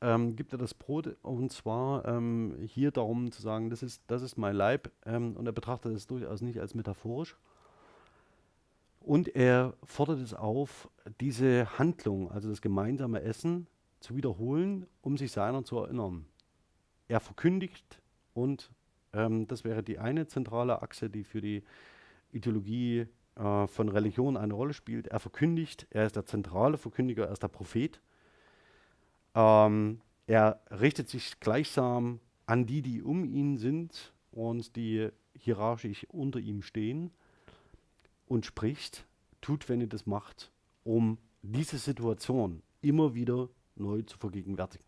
ähm, gibt er das Brot und zwar ähm, hier darum zu sagen, das ist, das ist mein Leib ähm, und er betrachtet es durchaus nicht als metaphorisch, und er fordert es auf, diese Handlung, also das gemeinsame Essen, zu wiederholen, um sich seiner zu erinnern. Er verkündigt und ähm, das wäre die eine zentrale Achse, die für die Ideologie äh, von Religion eine Rolle spielt. Er verkündigt, er ist der zentrale Verkündiger, er ist der Prophet. Ähm, er richtet sich gleichsam an die, die um ihn sind und die hierarchisch unter ihm stehen und spricht, tut, wenn ihr das macht, um diese Situation immer wieder neu zu vergegenwärtigen.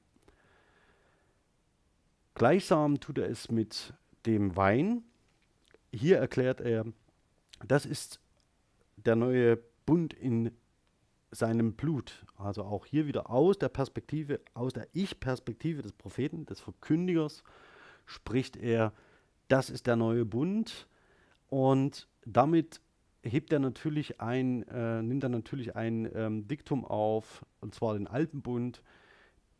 Gleichsam tut er es mit dem Wein. Hier erklärt er, das ist der neue Bund in seinem Blut. Also auch hier wieder aus der Perspektive, aus der Ich-Perspektive des Propheten, des Verkündigers, spricht er, das ist der neue Bund. Und damit hebt er natürlich ein, äh, nimmt er natürlich ein ähm, Diktum auf, und zwar den Alpenbund,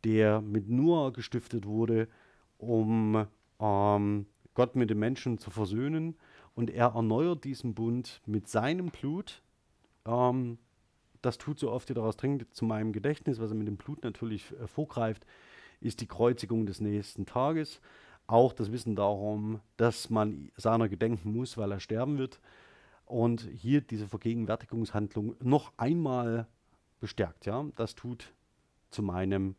der mit Noah gestiftet wurde, um ähm, Gott mit den Menschen zu versöhnen. Und er erneuert diesen Bund mit seinem Blut. Ähm, das tut so oft, wie daraus trinkt, zu meinem Gedächtnis, was er mit dem Blut natürlich äh, vorgreift, ist die Kreuzigung des nächsten Tages. Auch das Wissen darum, dass man seiner gedenken muss, weil er sterben wird und hier diese Vergegenwärtigungshandlung noch einmal bestärkt. Ja? Das tut zu meinem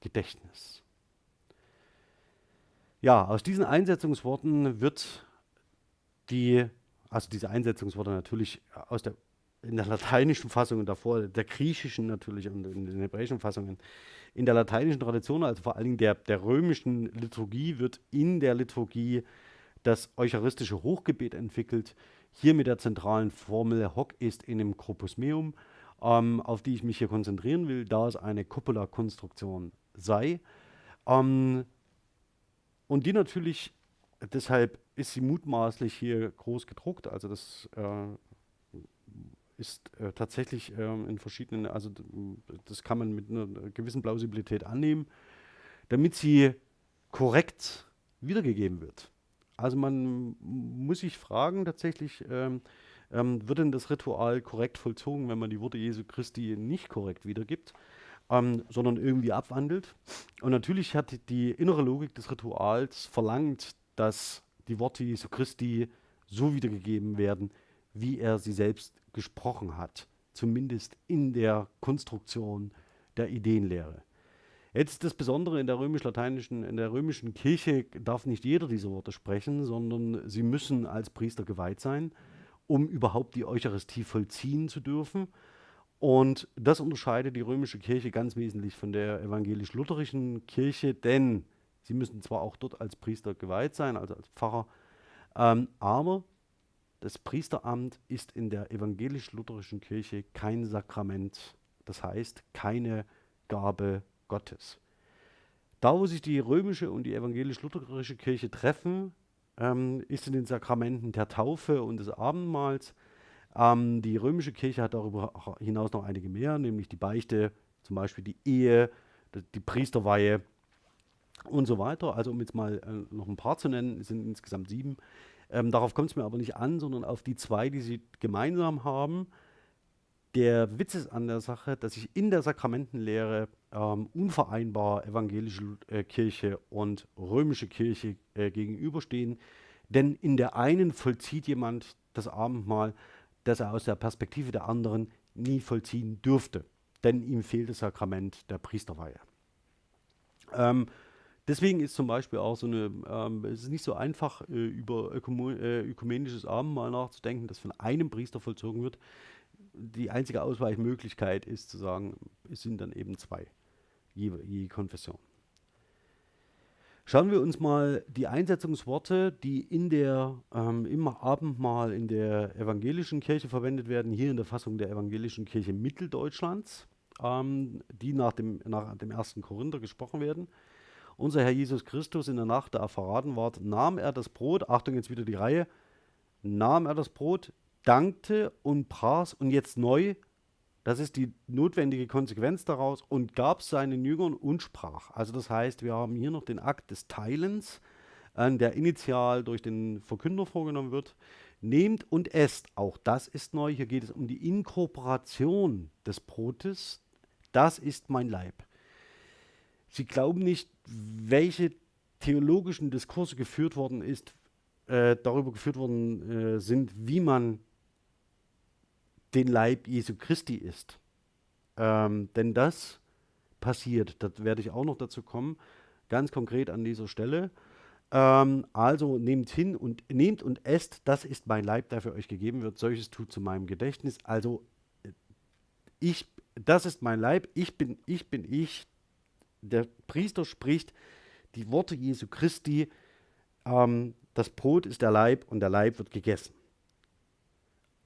Gedächtnis. Ja, aus diesen Einsetzungsworten wird die, also diese Einsetzungsworte natürlich aus der, in der lateinischen Fassung und davor, der griechischen natürlich und in den hebräischen Fassungen, in der lateinischen Tradition, also vor allen Dingen der, der römischen Liturgie, wird in der Liturgie das eucharistische Hochgebet entwickelt, hier mit der zentralen Formel Hoc ist in dem Corpus meum, ähm, auf die ich mich hier konzentrieren will, da es eine Cupola-Konstruktion sei. Ähm, und die natürlich, deshalb ist sie mutmaßlich hier groß gedruckt, also das äh, ist äh, tatsächlich äh, in verschiedenen, also das kann man mit einer gewissen Plausibilität annehmen, damit sie korrekt wiedergegeben wird. Also man muss sich fragen tatsächlich, ähm, ähm, wird denn das Ritual korrekt vollzogen, wenn man die Worte Jesu Christi nicht korrekt wiedergibt, ähm, sondern irgendwie abwandelt. Und natürlich hat die innere Logik des Rituals verlangt, dass die Worte Jesu Christi so wiedergegeben werden, wie er sie selbst gesprochen hat, zumindest in der Konstruktion der Ideenlehre. Jetzt das Besondere in der römisch-lateinischen, in der römischen Kirche darf nicht jeder diese Worte sprechen, sondern sie müssen als Priester geweiht sein. um überhaupt die Eucharistie vollziehen zu dürfen. Und das unterscheidet die römische Kirche ganz wesentlich von der evangelisch-lutherischen Kirche, denn sie müssen zwar auch dort als Priester geweiht sein, also als Pfarrer, ähm, aber das Priesteramt ist in der evangelisch-lutherischen Kirche kein Sakrament, das heißt keine Gabe Gottes. Da, wo sich die römische und die evangelisch-lutherische Kirche treffen, ähm, ist in den Sakramenten der Taufe und des Abendmahls. Ähm, die römische Kirche hat darüber hinaus noch einige mehr, nämlich die Beichte, zum Beispiel die Ehe, die Priesterweihe und so weiter. Also um jetzt mal äh, noch ein paar zu nennen, es sind insgesamt sieben. Ähm, darauf kommt es mir aber nicht an, sondern auf die zwei, die sie gemeinsam haben. Der Witz ist an der Sache, dass sich in der Sakramentenlehre ähm, unvereinbar evangelische äh, Kirche und römische Kirche äh, gegenüberstehen. Denn in der einen vollzieht jemand das Abendmahl, das er aus der Perspektive der anderen nie vollziehen dürfte. Denn ihm fehlt das Sakrament der Priesterweihe. Ähm, deswegen ist zum Beispiel auch so eine, ähm, es ist nicht so einfach, äh, über Ökumen äh, ökumenisches Abendmahl nachzudenken, das von einem Priester vollzogen wird die einzige Ausweichmöglichkeit ist zu sagen, es sind dann eben zwei, je, je Konfession. Schauen wir uns mal die Einsetzungsworte, die in der, ähm, im Abendmahl in der evangelischen Kirche verwendet werden, hier in der Fassung der evangelischen Kirche Mitteldeutschlands, ähm, die nach dem, nach dem ersten Korinther gesprochen werden. Unser Herr Jesus Christus in der Nacht, da er verraten ward, nahm er das Brot, Achtung, jetzt wieder die Reihe, nahm er das Brot, dankte und pras und jetzt neu, das ist die notwendige Konsequenz daraus, und gab seinen Jüngern und sprach. Also das heißt, wir haben hier noch den Akt des Teilens, äh, der initial durch den Verkünder vorgenommen wird. Nehmt und esst, auch das ist neu. Hier geht es um die Inkorporation des Brotes. Das ist mein Leib. Sie glauben nicht, welche theologischen Diskurse geführt worden ist, äh, darüber geführt worden äh, sind, wie man den Leib Jesu Christi ist. Ähm, denn das passiert, das werde ich auch noch dazu kommen, ganz konkret an dieser Stelle. Ähm, also nehmt hin und nehmt und esst, das ist mein Leib, der für euch gegeben wird. Solches tut zu meinem Gedächtnis. Also ich, das ist mein Leib, ich bin, ich bin ich. Der Priester spricht die Worte Jesu Christi. Ähm, das Brot ist der Leib und der Leib wird gegessen.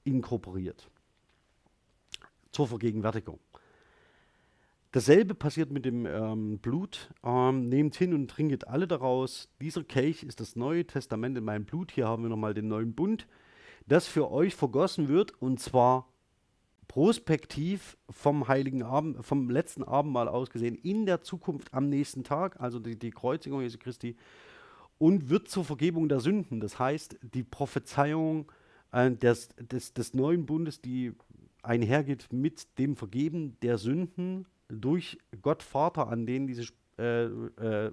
Inkorporiert zur Vergegenwärtigung. Dasselbe passiert mit dem ähm, Blut. Ähm, nehmt hin und trinket alle daraus. Dieser Kelch ist das Neue Testament in meinem Blut. Hier haben wir nochmal den neuen Bund, das für euch vergossen wird und zwar prospektiv vom heiligen Abend, vom letzten Abendmahl aus gesehen, in der Zukunft am nächsten Tag, also die, die Kreuzigung Jesu Christi, und wird zur Vergebung der Sünden. Das heißt, die Prophezeiung äh, des, des, des neuen Bundes, die einhergeht mit dem Vergeben der Sünden durch Gott Vater, an den diese äh, äh, äh,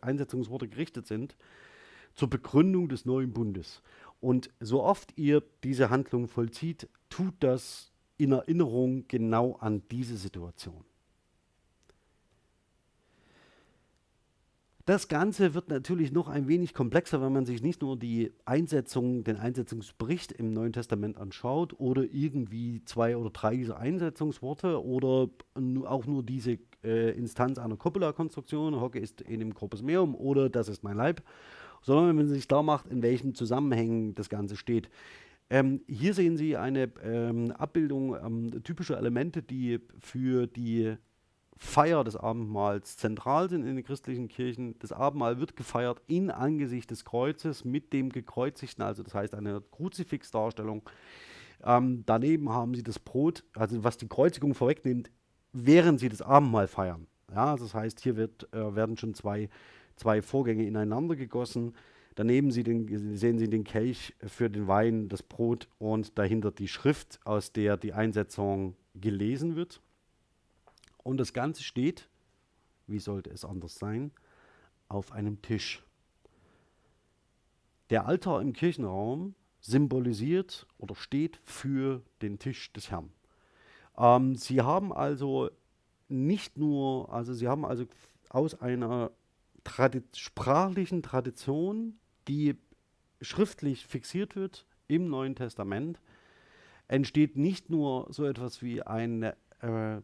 Einsetzungsworte gerichtet sind, zur Begründung des neuen Bundes. Und so oft ihr diese Handlung vollzieht, tut das in Erinnerung genau an diese Situation. Das Ganze wird natürlich noch ein wenig komplexer, wenn man sich nicht nur die Einsetzung, den Einsetzungsbericht im Neuen Testament anschaut oder irgendwie zwei oder drei dieser Einsetzungsworte oder auch nur diese äh, Instanz einer Coppola-Konstruktion, Hocke ist in dem Corpus Meum oder das ist mein Leib, sondern wenn man sich klar macht, in welchen Zusammenhängen das Ganze steht. Ähm, hier sehen Sie eine ähm, Abbildung ähm, typischer Elemente, die für die Feier des Abendmahls zentral sind in den christlichen Kirchen. Das Abendmahl wird gefeiert in Angesicht des Kreuzes mit dem Gekreuzigten, also das heißt eine Kruzifixdarstellung. Ähm, daneben haben sie das Brot, also was die Kreuzigung vorwegnimmt, während sie das Abendmahl feiern. Ja, also das heißt, hier wird, äh, werden schon zwei, zwei Vorgänge ineinander gegossen. Daneben sie den, sehen Sie den Kelch für den Wein, das Brot und dahinter die Schrift, aus der die Einsetzung gelesen wird. Und das Ganze steht, wie sollte es anders sein, auf einem Tisch. Der Altar im Kirchenraum symbolisiert oder steht für den Tisch des Herrn. Ähm, sie haben also nicht nur, also sie haben also aus einer Tradi sprachlichen Tradition, die schriftlich fixiert wird im Neuen Testament, entsteht nicht nur so etwas wie eine äh, äh,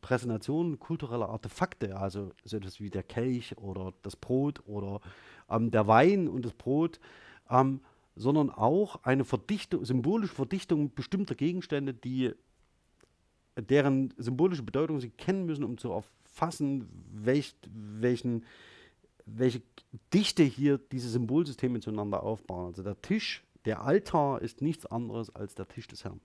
Präsentation kultureller Artefakte, also so etwas wie der Kelch oder das Brot oder ähm, der Wein und das Brot, ähm, sondern auch eine Verdichtung, symbolische Verdichtung bestimmter Gegenstände, die deren symbolische Bedeutung sie kennen müssen, um zu erfassen, welch, welchen, welche Dichte hier diese Symbolsysteme zueinander aufbauen. Also der Tisch, der Altar ist nichts anderes als der Tisch des Herrn.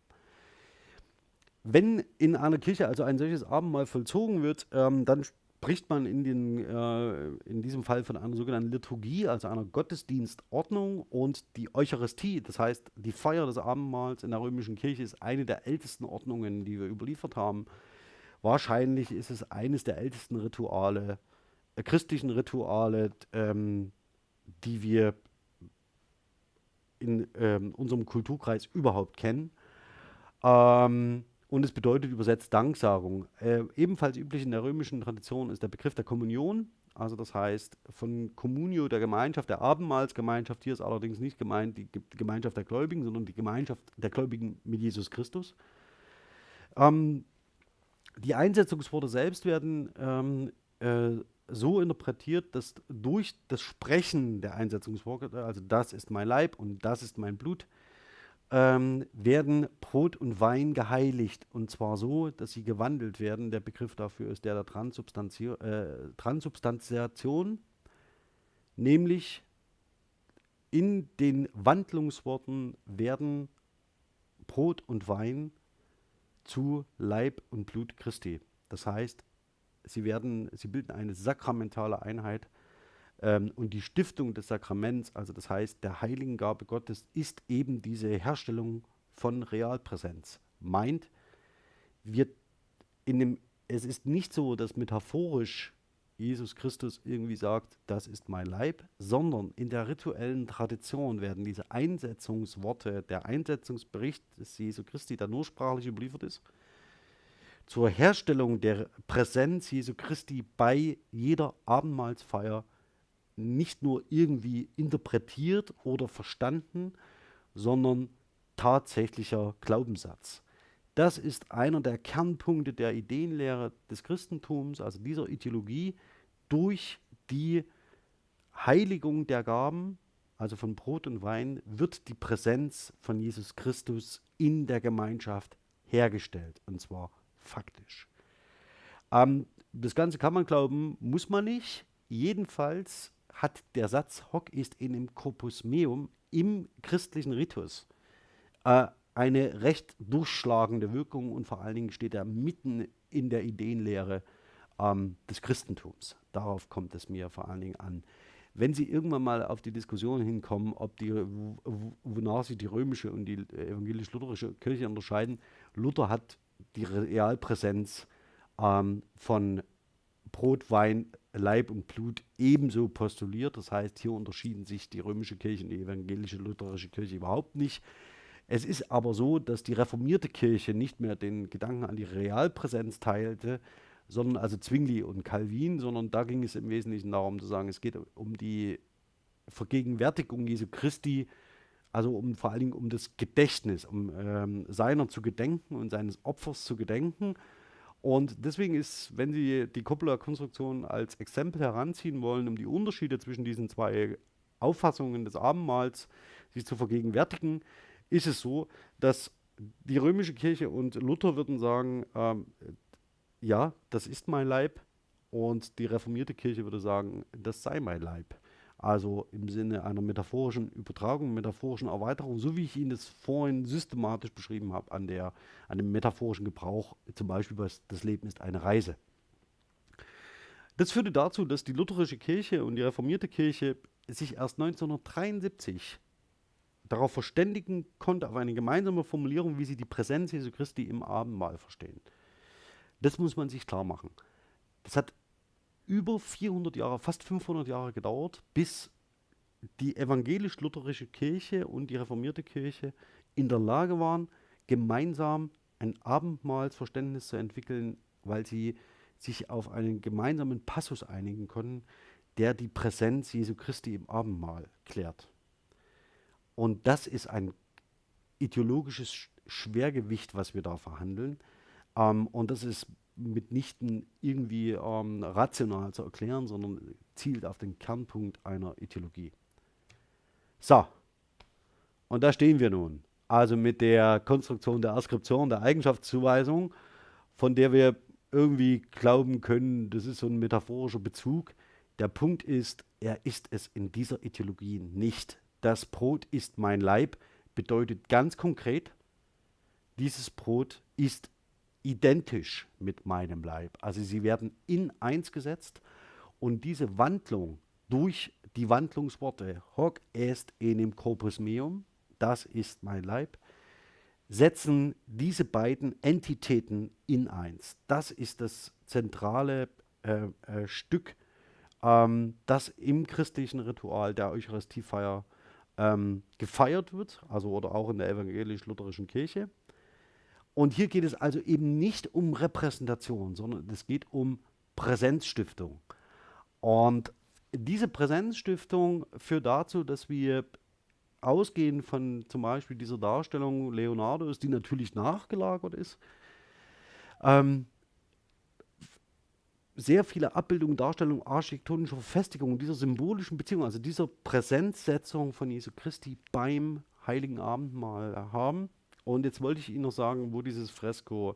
Wenn in einer Kirche also ein solches Abendmahl vollzogen wird, ähm, dann spricht man in, den, äh, in diesem Fall von einer sogenannten Liturgie, also einer Gottesdienstordnung und die Eucharistie, das heißt die Feier des Abendmahls in der römischen Kirche ist eine der ältesten Ordnungen, die wir überliefert haben. Wahrscheinlich ist es eines der ältesten Rituale, äh, christlichen Rituale, ähm, die wir in ähm, unserem Kulturkreis überhaupt kennen. Ähm, und es bedeutet übersetzt Danksagung. Äh, ebenfalls üblich in der römischen Tradition ist der Begriff der Kommunion. Also das heißt von Communio der Gemeinschaft, der Abendmahlsgemeinschaft. Hier ist allerdings nicht gemeint die Gemeinschaft der Gläubigen, sondern die Gemeinschaft der Gläubigen mit Jesus Christus. Ähm, die Einsetzungsworte selbst werden ähm, äh, so interpretiert, dass durch das Sprechen der Einsetzungsworte, also das ist mein Leib und das ist mein Blut, ähm, werden Brot und Wein geheiligt. Und zwar so, dass sie gewandelt werden. Der Begriff dafür ist der der Transubstanzi äh, Transubstantiation, nämlich in den Wandlungsworten werden Brot und Wein zu Leib und Blut Christi. Das heißt, sie werden, sie bilden eine sakramentale Einheit ähm, und die Stiftung des Sakraments, also das heißt der Heiligengabe Gottes, ist eben diese Herstellung von Realpräsenz. Meint, wir in dem, es ist nicht so, dass metaphorisch Jesus Christus irgendwie sagt, das ist mein Leib, sondern in der rituellen Tradition werden diese Einsetzungsworte, der Einsetzungsbericht des Jesu Christi, der nur sprachlich überliefert ist, zur Herstellung der Präsenz Jesu Christi bei jeder Abendmahlsfeier nicht nur irgendwie interpretiert oder verstanden, sondern tatsächlicher Glaubenssatz. Das ist einer der Kernpunkte der Ideenlehre des Christentums, also dieser Ideologie, durch die Heiligung der Gaben, also von Brot und Wein, wird die Präsenz von Jesus Christus in der Gemeinschaft hergestellt, und zwar faktisch. Ähm, das Ganze kann man glauben, muss man nicht. Jedenfalls hat der Satz hoc ist in dem corpus meum im christlichen Ritus äh, eine recht durchschlagende Wirkung und vor allen Dingen steht er mitten in der Ideenlehre ähm, des Christentums. Darauf kommt es mir vor allen Dingen an. Wenn Sie irgendwann mal auf die Diskussion hinkommen, ob die, wonach sich die römische und die evangelisch-lutherische Kirche unterscheiden, Luther hat die Realpräsenz ähm, von Brot, Wein, Leib und Blut ebenso postuliert. Das heißt, hier unterschieden sich die römische Kirche und die evangelische lutherische Kirche überhaupt nicht. Es ist aber so, dass die reformierte Kirche nicht mehr den Gedanken an die Realpräsenz teilte, sondern also Zwingli und Calvin, sondern da ging es im Wesentlichen darum zu sagen, es geht um die Vergegenwärtigung Jesu Christi, also um vor allen Dingen um das Gedächtnis, um ähm, seiner zu gedenken und seines Opfers zu gedenken und deswegen ist, wenn Sie die Coppola-Konstruktion als Exempel heranziehen wollen, um die Unterschiede zwischen diesen zwei Auffassungen des Abendmahls sich zu vergegenwärtigen, ist es so, dass die römische Kirche und Luther würden sagen, ähm, ja, das ist mein Leib, und die reformierte Kirche würde sagen, das sei mein Leib. Also im Sinne einer metaphorischen Übertragung, metaphorischen Erweiterung, so wie ich Ihnen das vorhin systematisch beschrieben habe, an, der, an dem metaphorischen Gebrauch, zum Beispiel, was das Leben ist eine Reise. Das führte dazu, dass die lutherische Kirche und die reformierte Kirche sich erst 1973 darauf verständigen konnte, auf eine gemeinsame Formulierung, wie sie die Präsenz Jesu Christi im Abendmahl verstehen. Das muss man sich klar machen. Das hat über 400 Jahre, fast 500 Jahre gedauert, bis die evangelisch-lutherische Kirche und die reformierte Kirche in der Lage waren, gemeinsam ein Abendmahlsverständnis zu entwickeln, weil sie sich auf einen gemeinsamen Passus einigen konnten, der die Präsenz Jesu Christi im Abendmahl klärt. Und das ist ein ideologisches Schwergewicht, was wir da verhandeln. Ähm, und das ist mitnichten irgendwie ähm, rational zu erklären, sondern zielt auf den Kernpunkt einer Ideologie. So, und da stehen wir nun. Also mit der Konstruktion der Askription, der Eigenschaftszuweisung, von der wir irgendwie glauben können, das ist so ein metaphorischer Bezug. Der Punkt ist, er ist es in dieser Ideologie nicht. Das Brot ist mein Leib bedeutet ganz konkret, dieses Brot ist identisch mit meinem Leib. Also sie werden in eins gesetzt und diese Wandlung durch die Wandlungsworte hoc est enim corpus meum, das ist mein Leib, setzen diese beiden Entitäten in eins. Das ist das zentrale äh, äh, Stück, ähm, das im christlichen Ritual der Eucharistiefeier ähm, gefeiert wird, also oder auch in der evangelisch-lutherischen Kirche. Und hier geht es also eben nicht um Repräsentation, sondern es geht um Präsenzstiftung. Und diese Präsenzstiftung führt dazu, dass wir ausgehen von zum Beispiel dieser Darstellung Leonardos, die natürlich nachgelagert ist, ähm, sehr viele Abbildungen, Darstellungen architektonischer Verfestigungen dieser symbolischen Beziehung, also dieser Präsenzsetzung von Jesu Christi beim Heiligen Abendmahl haben. Und jetzt wollte ich Ihnen noch sagen, wo dieses Fresko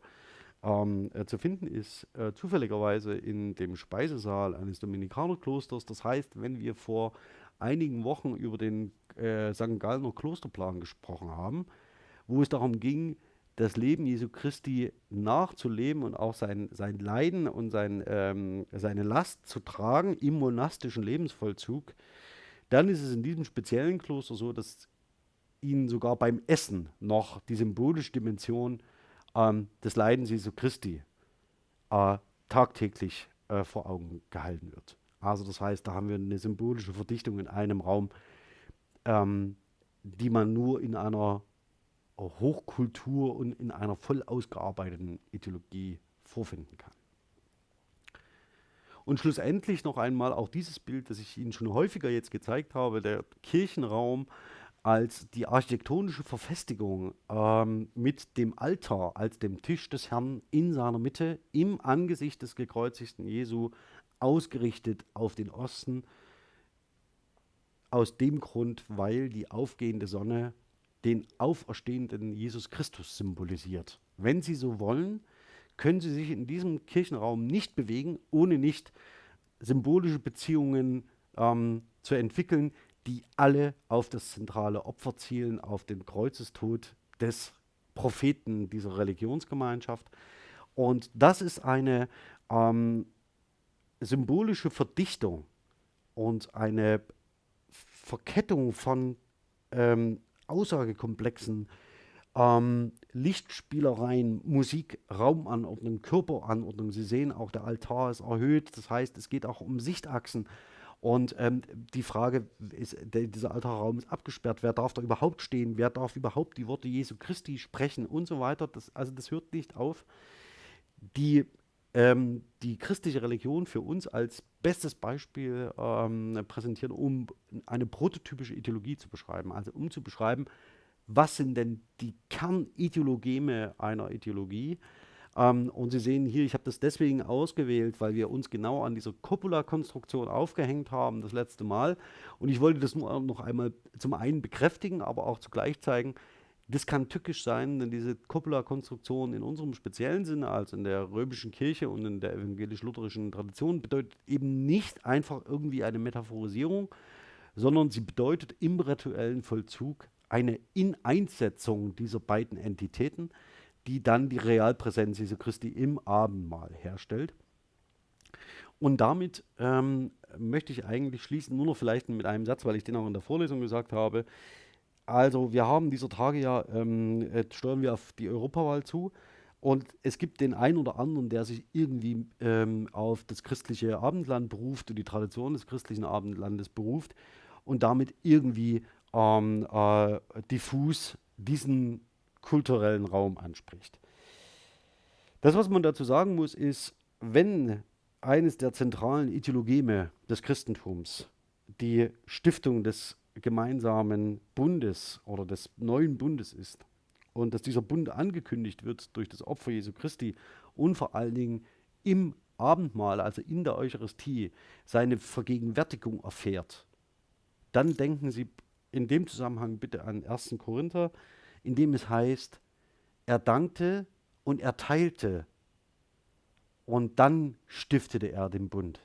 ähm, äh, zu finden ist. Äh, zufälligerweise in dem Speisesaal eines Dominikanerklosters. Das heißt, wenn wir vor einigen Wochen über den äh, St. Gallner Klosterplan gesprochen haben, wo es darum ging, das Leben Jesu Christi nachzuleben und auch sein, sein Leiden und sein, ähm, seine Last zu tragen im monastischen Lebensvollzug, dann ist es in diesem speziellen Kloster so, dass ihnen sogar beim Essen noch die symbolische Dimension ähm, des Leidens Jesu Christi äh, tagtäglich äh, vor Augen gehalten wird. Also das heißt, da haben wir eine symbolische Verdichtung in einem Raum, ähm, die man nur in einer Hochkultur und in einer voll ausgearbeiteten Ideologie vorfinden kann. Und schlussendlich noch einmal auch dieses Bild, das ich Ihnen schon häufiger jetzt gezeigt habe, der Kirchenraum als die architektonische Verfestigung ähm, mit dem Altar als dem Tisch des Herrn in seiner Mitte im Angesicht des gekreuzigten Jesu ausgerichtet auf den Osten. Aus dem Grund, weil die aufgehende Sonne den auferstehenden Jesus Christus symbolisiert. Wenn Sie so wollen, können Sie sich in diesem Kirchenraum nicht bewegen, ohne nicht symbolische Beziehungen ähm, zu entwickeln, die alle auf das zentrale Opfer zielen, auf den Kreuzestod des Propheten dieser Religionsgemeinschaft. Und das ist eine ähm, symbolische Verdichtung und eine Verkettung von ähm, aussagekomplexen ähm, Lichtspielereien, Musik, Raumanordnung, Körperanordnung. Sie sehen auch, der Altar ist erhöht. Das heißt, es geht auch um Sichtachsen. Und ähm, die Frage ist, der, dieser Altarraum ist abgesperrt. Wer darf da überhaupt stehen? Wer darf überhaupt die Worte Jesu Christi sprechen und so weiter? Das, also das hört nicht auf. Die, ähm, die christliche Religion für uns als bestes Beispiel ähm, präsentieren, um eine prototypische Ideologie zu beschreiben. Also um zu beschreiben, was sind denn die Kernideologeme einer Ideologie? Ähm, und Sie sehen hier, ich habe das deswegen ausgewählt, weil wir uns genau an dieser Copula-Konstruktion aufgehängt haben, das letzte Mal. Und ich wollte das nur noch einmal zum einen bekräftigen, aber auch zugleich zeigen, das kann tückisch sein, denn diese Copula-Konstruktion in unserem speziellen Sinne, also in der römischen Kirche und in der evangelisch-lutherischen Tradition, bedeutet eben nicht einfach irgendwie eine Metaphorisierung, sondern sie bedeutet im rituellen Vollzug eine Ineinsetzung dieser beiden Entitäten die dann die Realpräsenz Jesu Christi im Abendmahl herstellt. Und damit ähm, möchte ich eigentlich schließen, nur noch vielleicht mit einem Satz, weil ich den auch in der Vorlesung gesagt habe. Also wir haben dieser Tage ja, ähm, steuern wir auf die Europawahl zu und es gibt den einen oder anderen, der sich irgendwie ähm, auf das christliche Abendland beruft und die Tradition des christlichen Abendlandes beruft und damit irgendwie ähm, äh, diffus diesen kulturellen Raum anspricht. Das, was man dazu sagen muss, ist, wenn eines der zentralen Ideologeme des Christentums die Stiftung des gemeinsamen Bundes oder des neuen Bundes ist und dass dieser Bund angekündigt wird durch das Opfer Jesu Christi und vor allen Dingen im Abendmahl, also in der Eucharistie, seine Vergegenwärtigung erfährt, dann denken Sie in dem Zusammenhang bitte an 1. Korinther, in dem es heißt, er dankte und er teilte und dann stiftete er den Bund.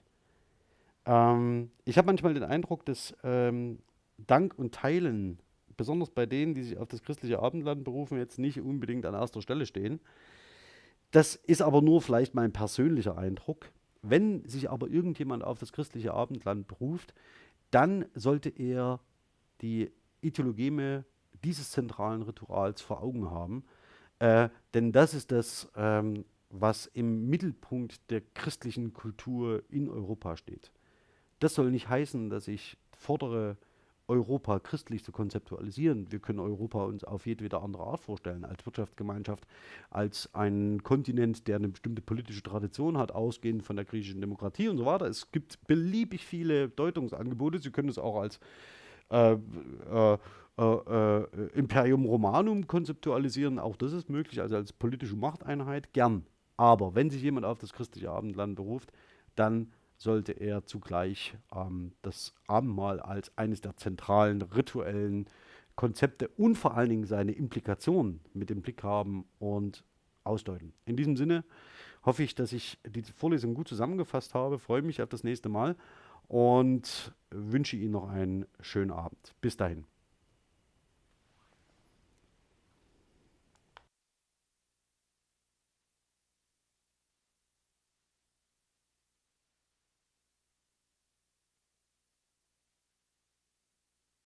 Ähm, ich habe manchmal den Eindruck, dass ähm, Dank und Teilen, besonders bei denen, die sich auf das christliche Abendland berufen, jetzt nicht unbedingt an erster Stelle stehen. Das ist aber nur vielleicht mein persönlicher Eindruck. Wenn sich aber irgendjemand auf das christliche Abendland beruft, dann sollte er die Ideologeme dieses zentralen Rituals vor Augen haben. Äh, denn das ist das, ähm, was im Mittelpunkt der christlichen Kultur in Europa steht. Das soll nicht heißen, dass ich fordere, Europa christlich zu konzeptualisieren. Wir können Europa uns auf jedwede andere Art vorstellen, als Wirtschaftsgemeinschaft, als ein Kontinent, der eine bestimmte politische Tradition hat, ausgehend von der griechischen Demokratie und so weiter. Es gibt beliebig viele Deutungsangebote. Sie können es auch als äh, äh, äh Imperium Romanum konzeptualisieren. Auch das ist möglich, also als politische Machteinheit, gern. Aber wenn sich jemand auf das christliche Abendland beruft, dann sollte er zugleich ähm, das Abendmahl als eines der zentralen rituellen Konzepte und vor allen Dingen seine Implikationen mit im Blick haben und ausdeuten. In diesem Sinne hoffe ich, dass ich die Vorlesung gut zusammengefasst habe, freue mich auf das nächste Mal und wünsche Ihnen noch einen schönen Abend. Bis dahin.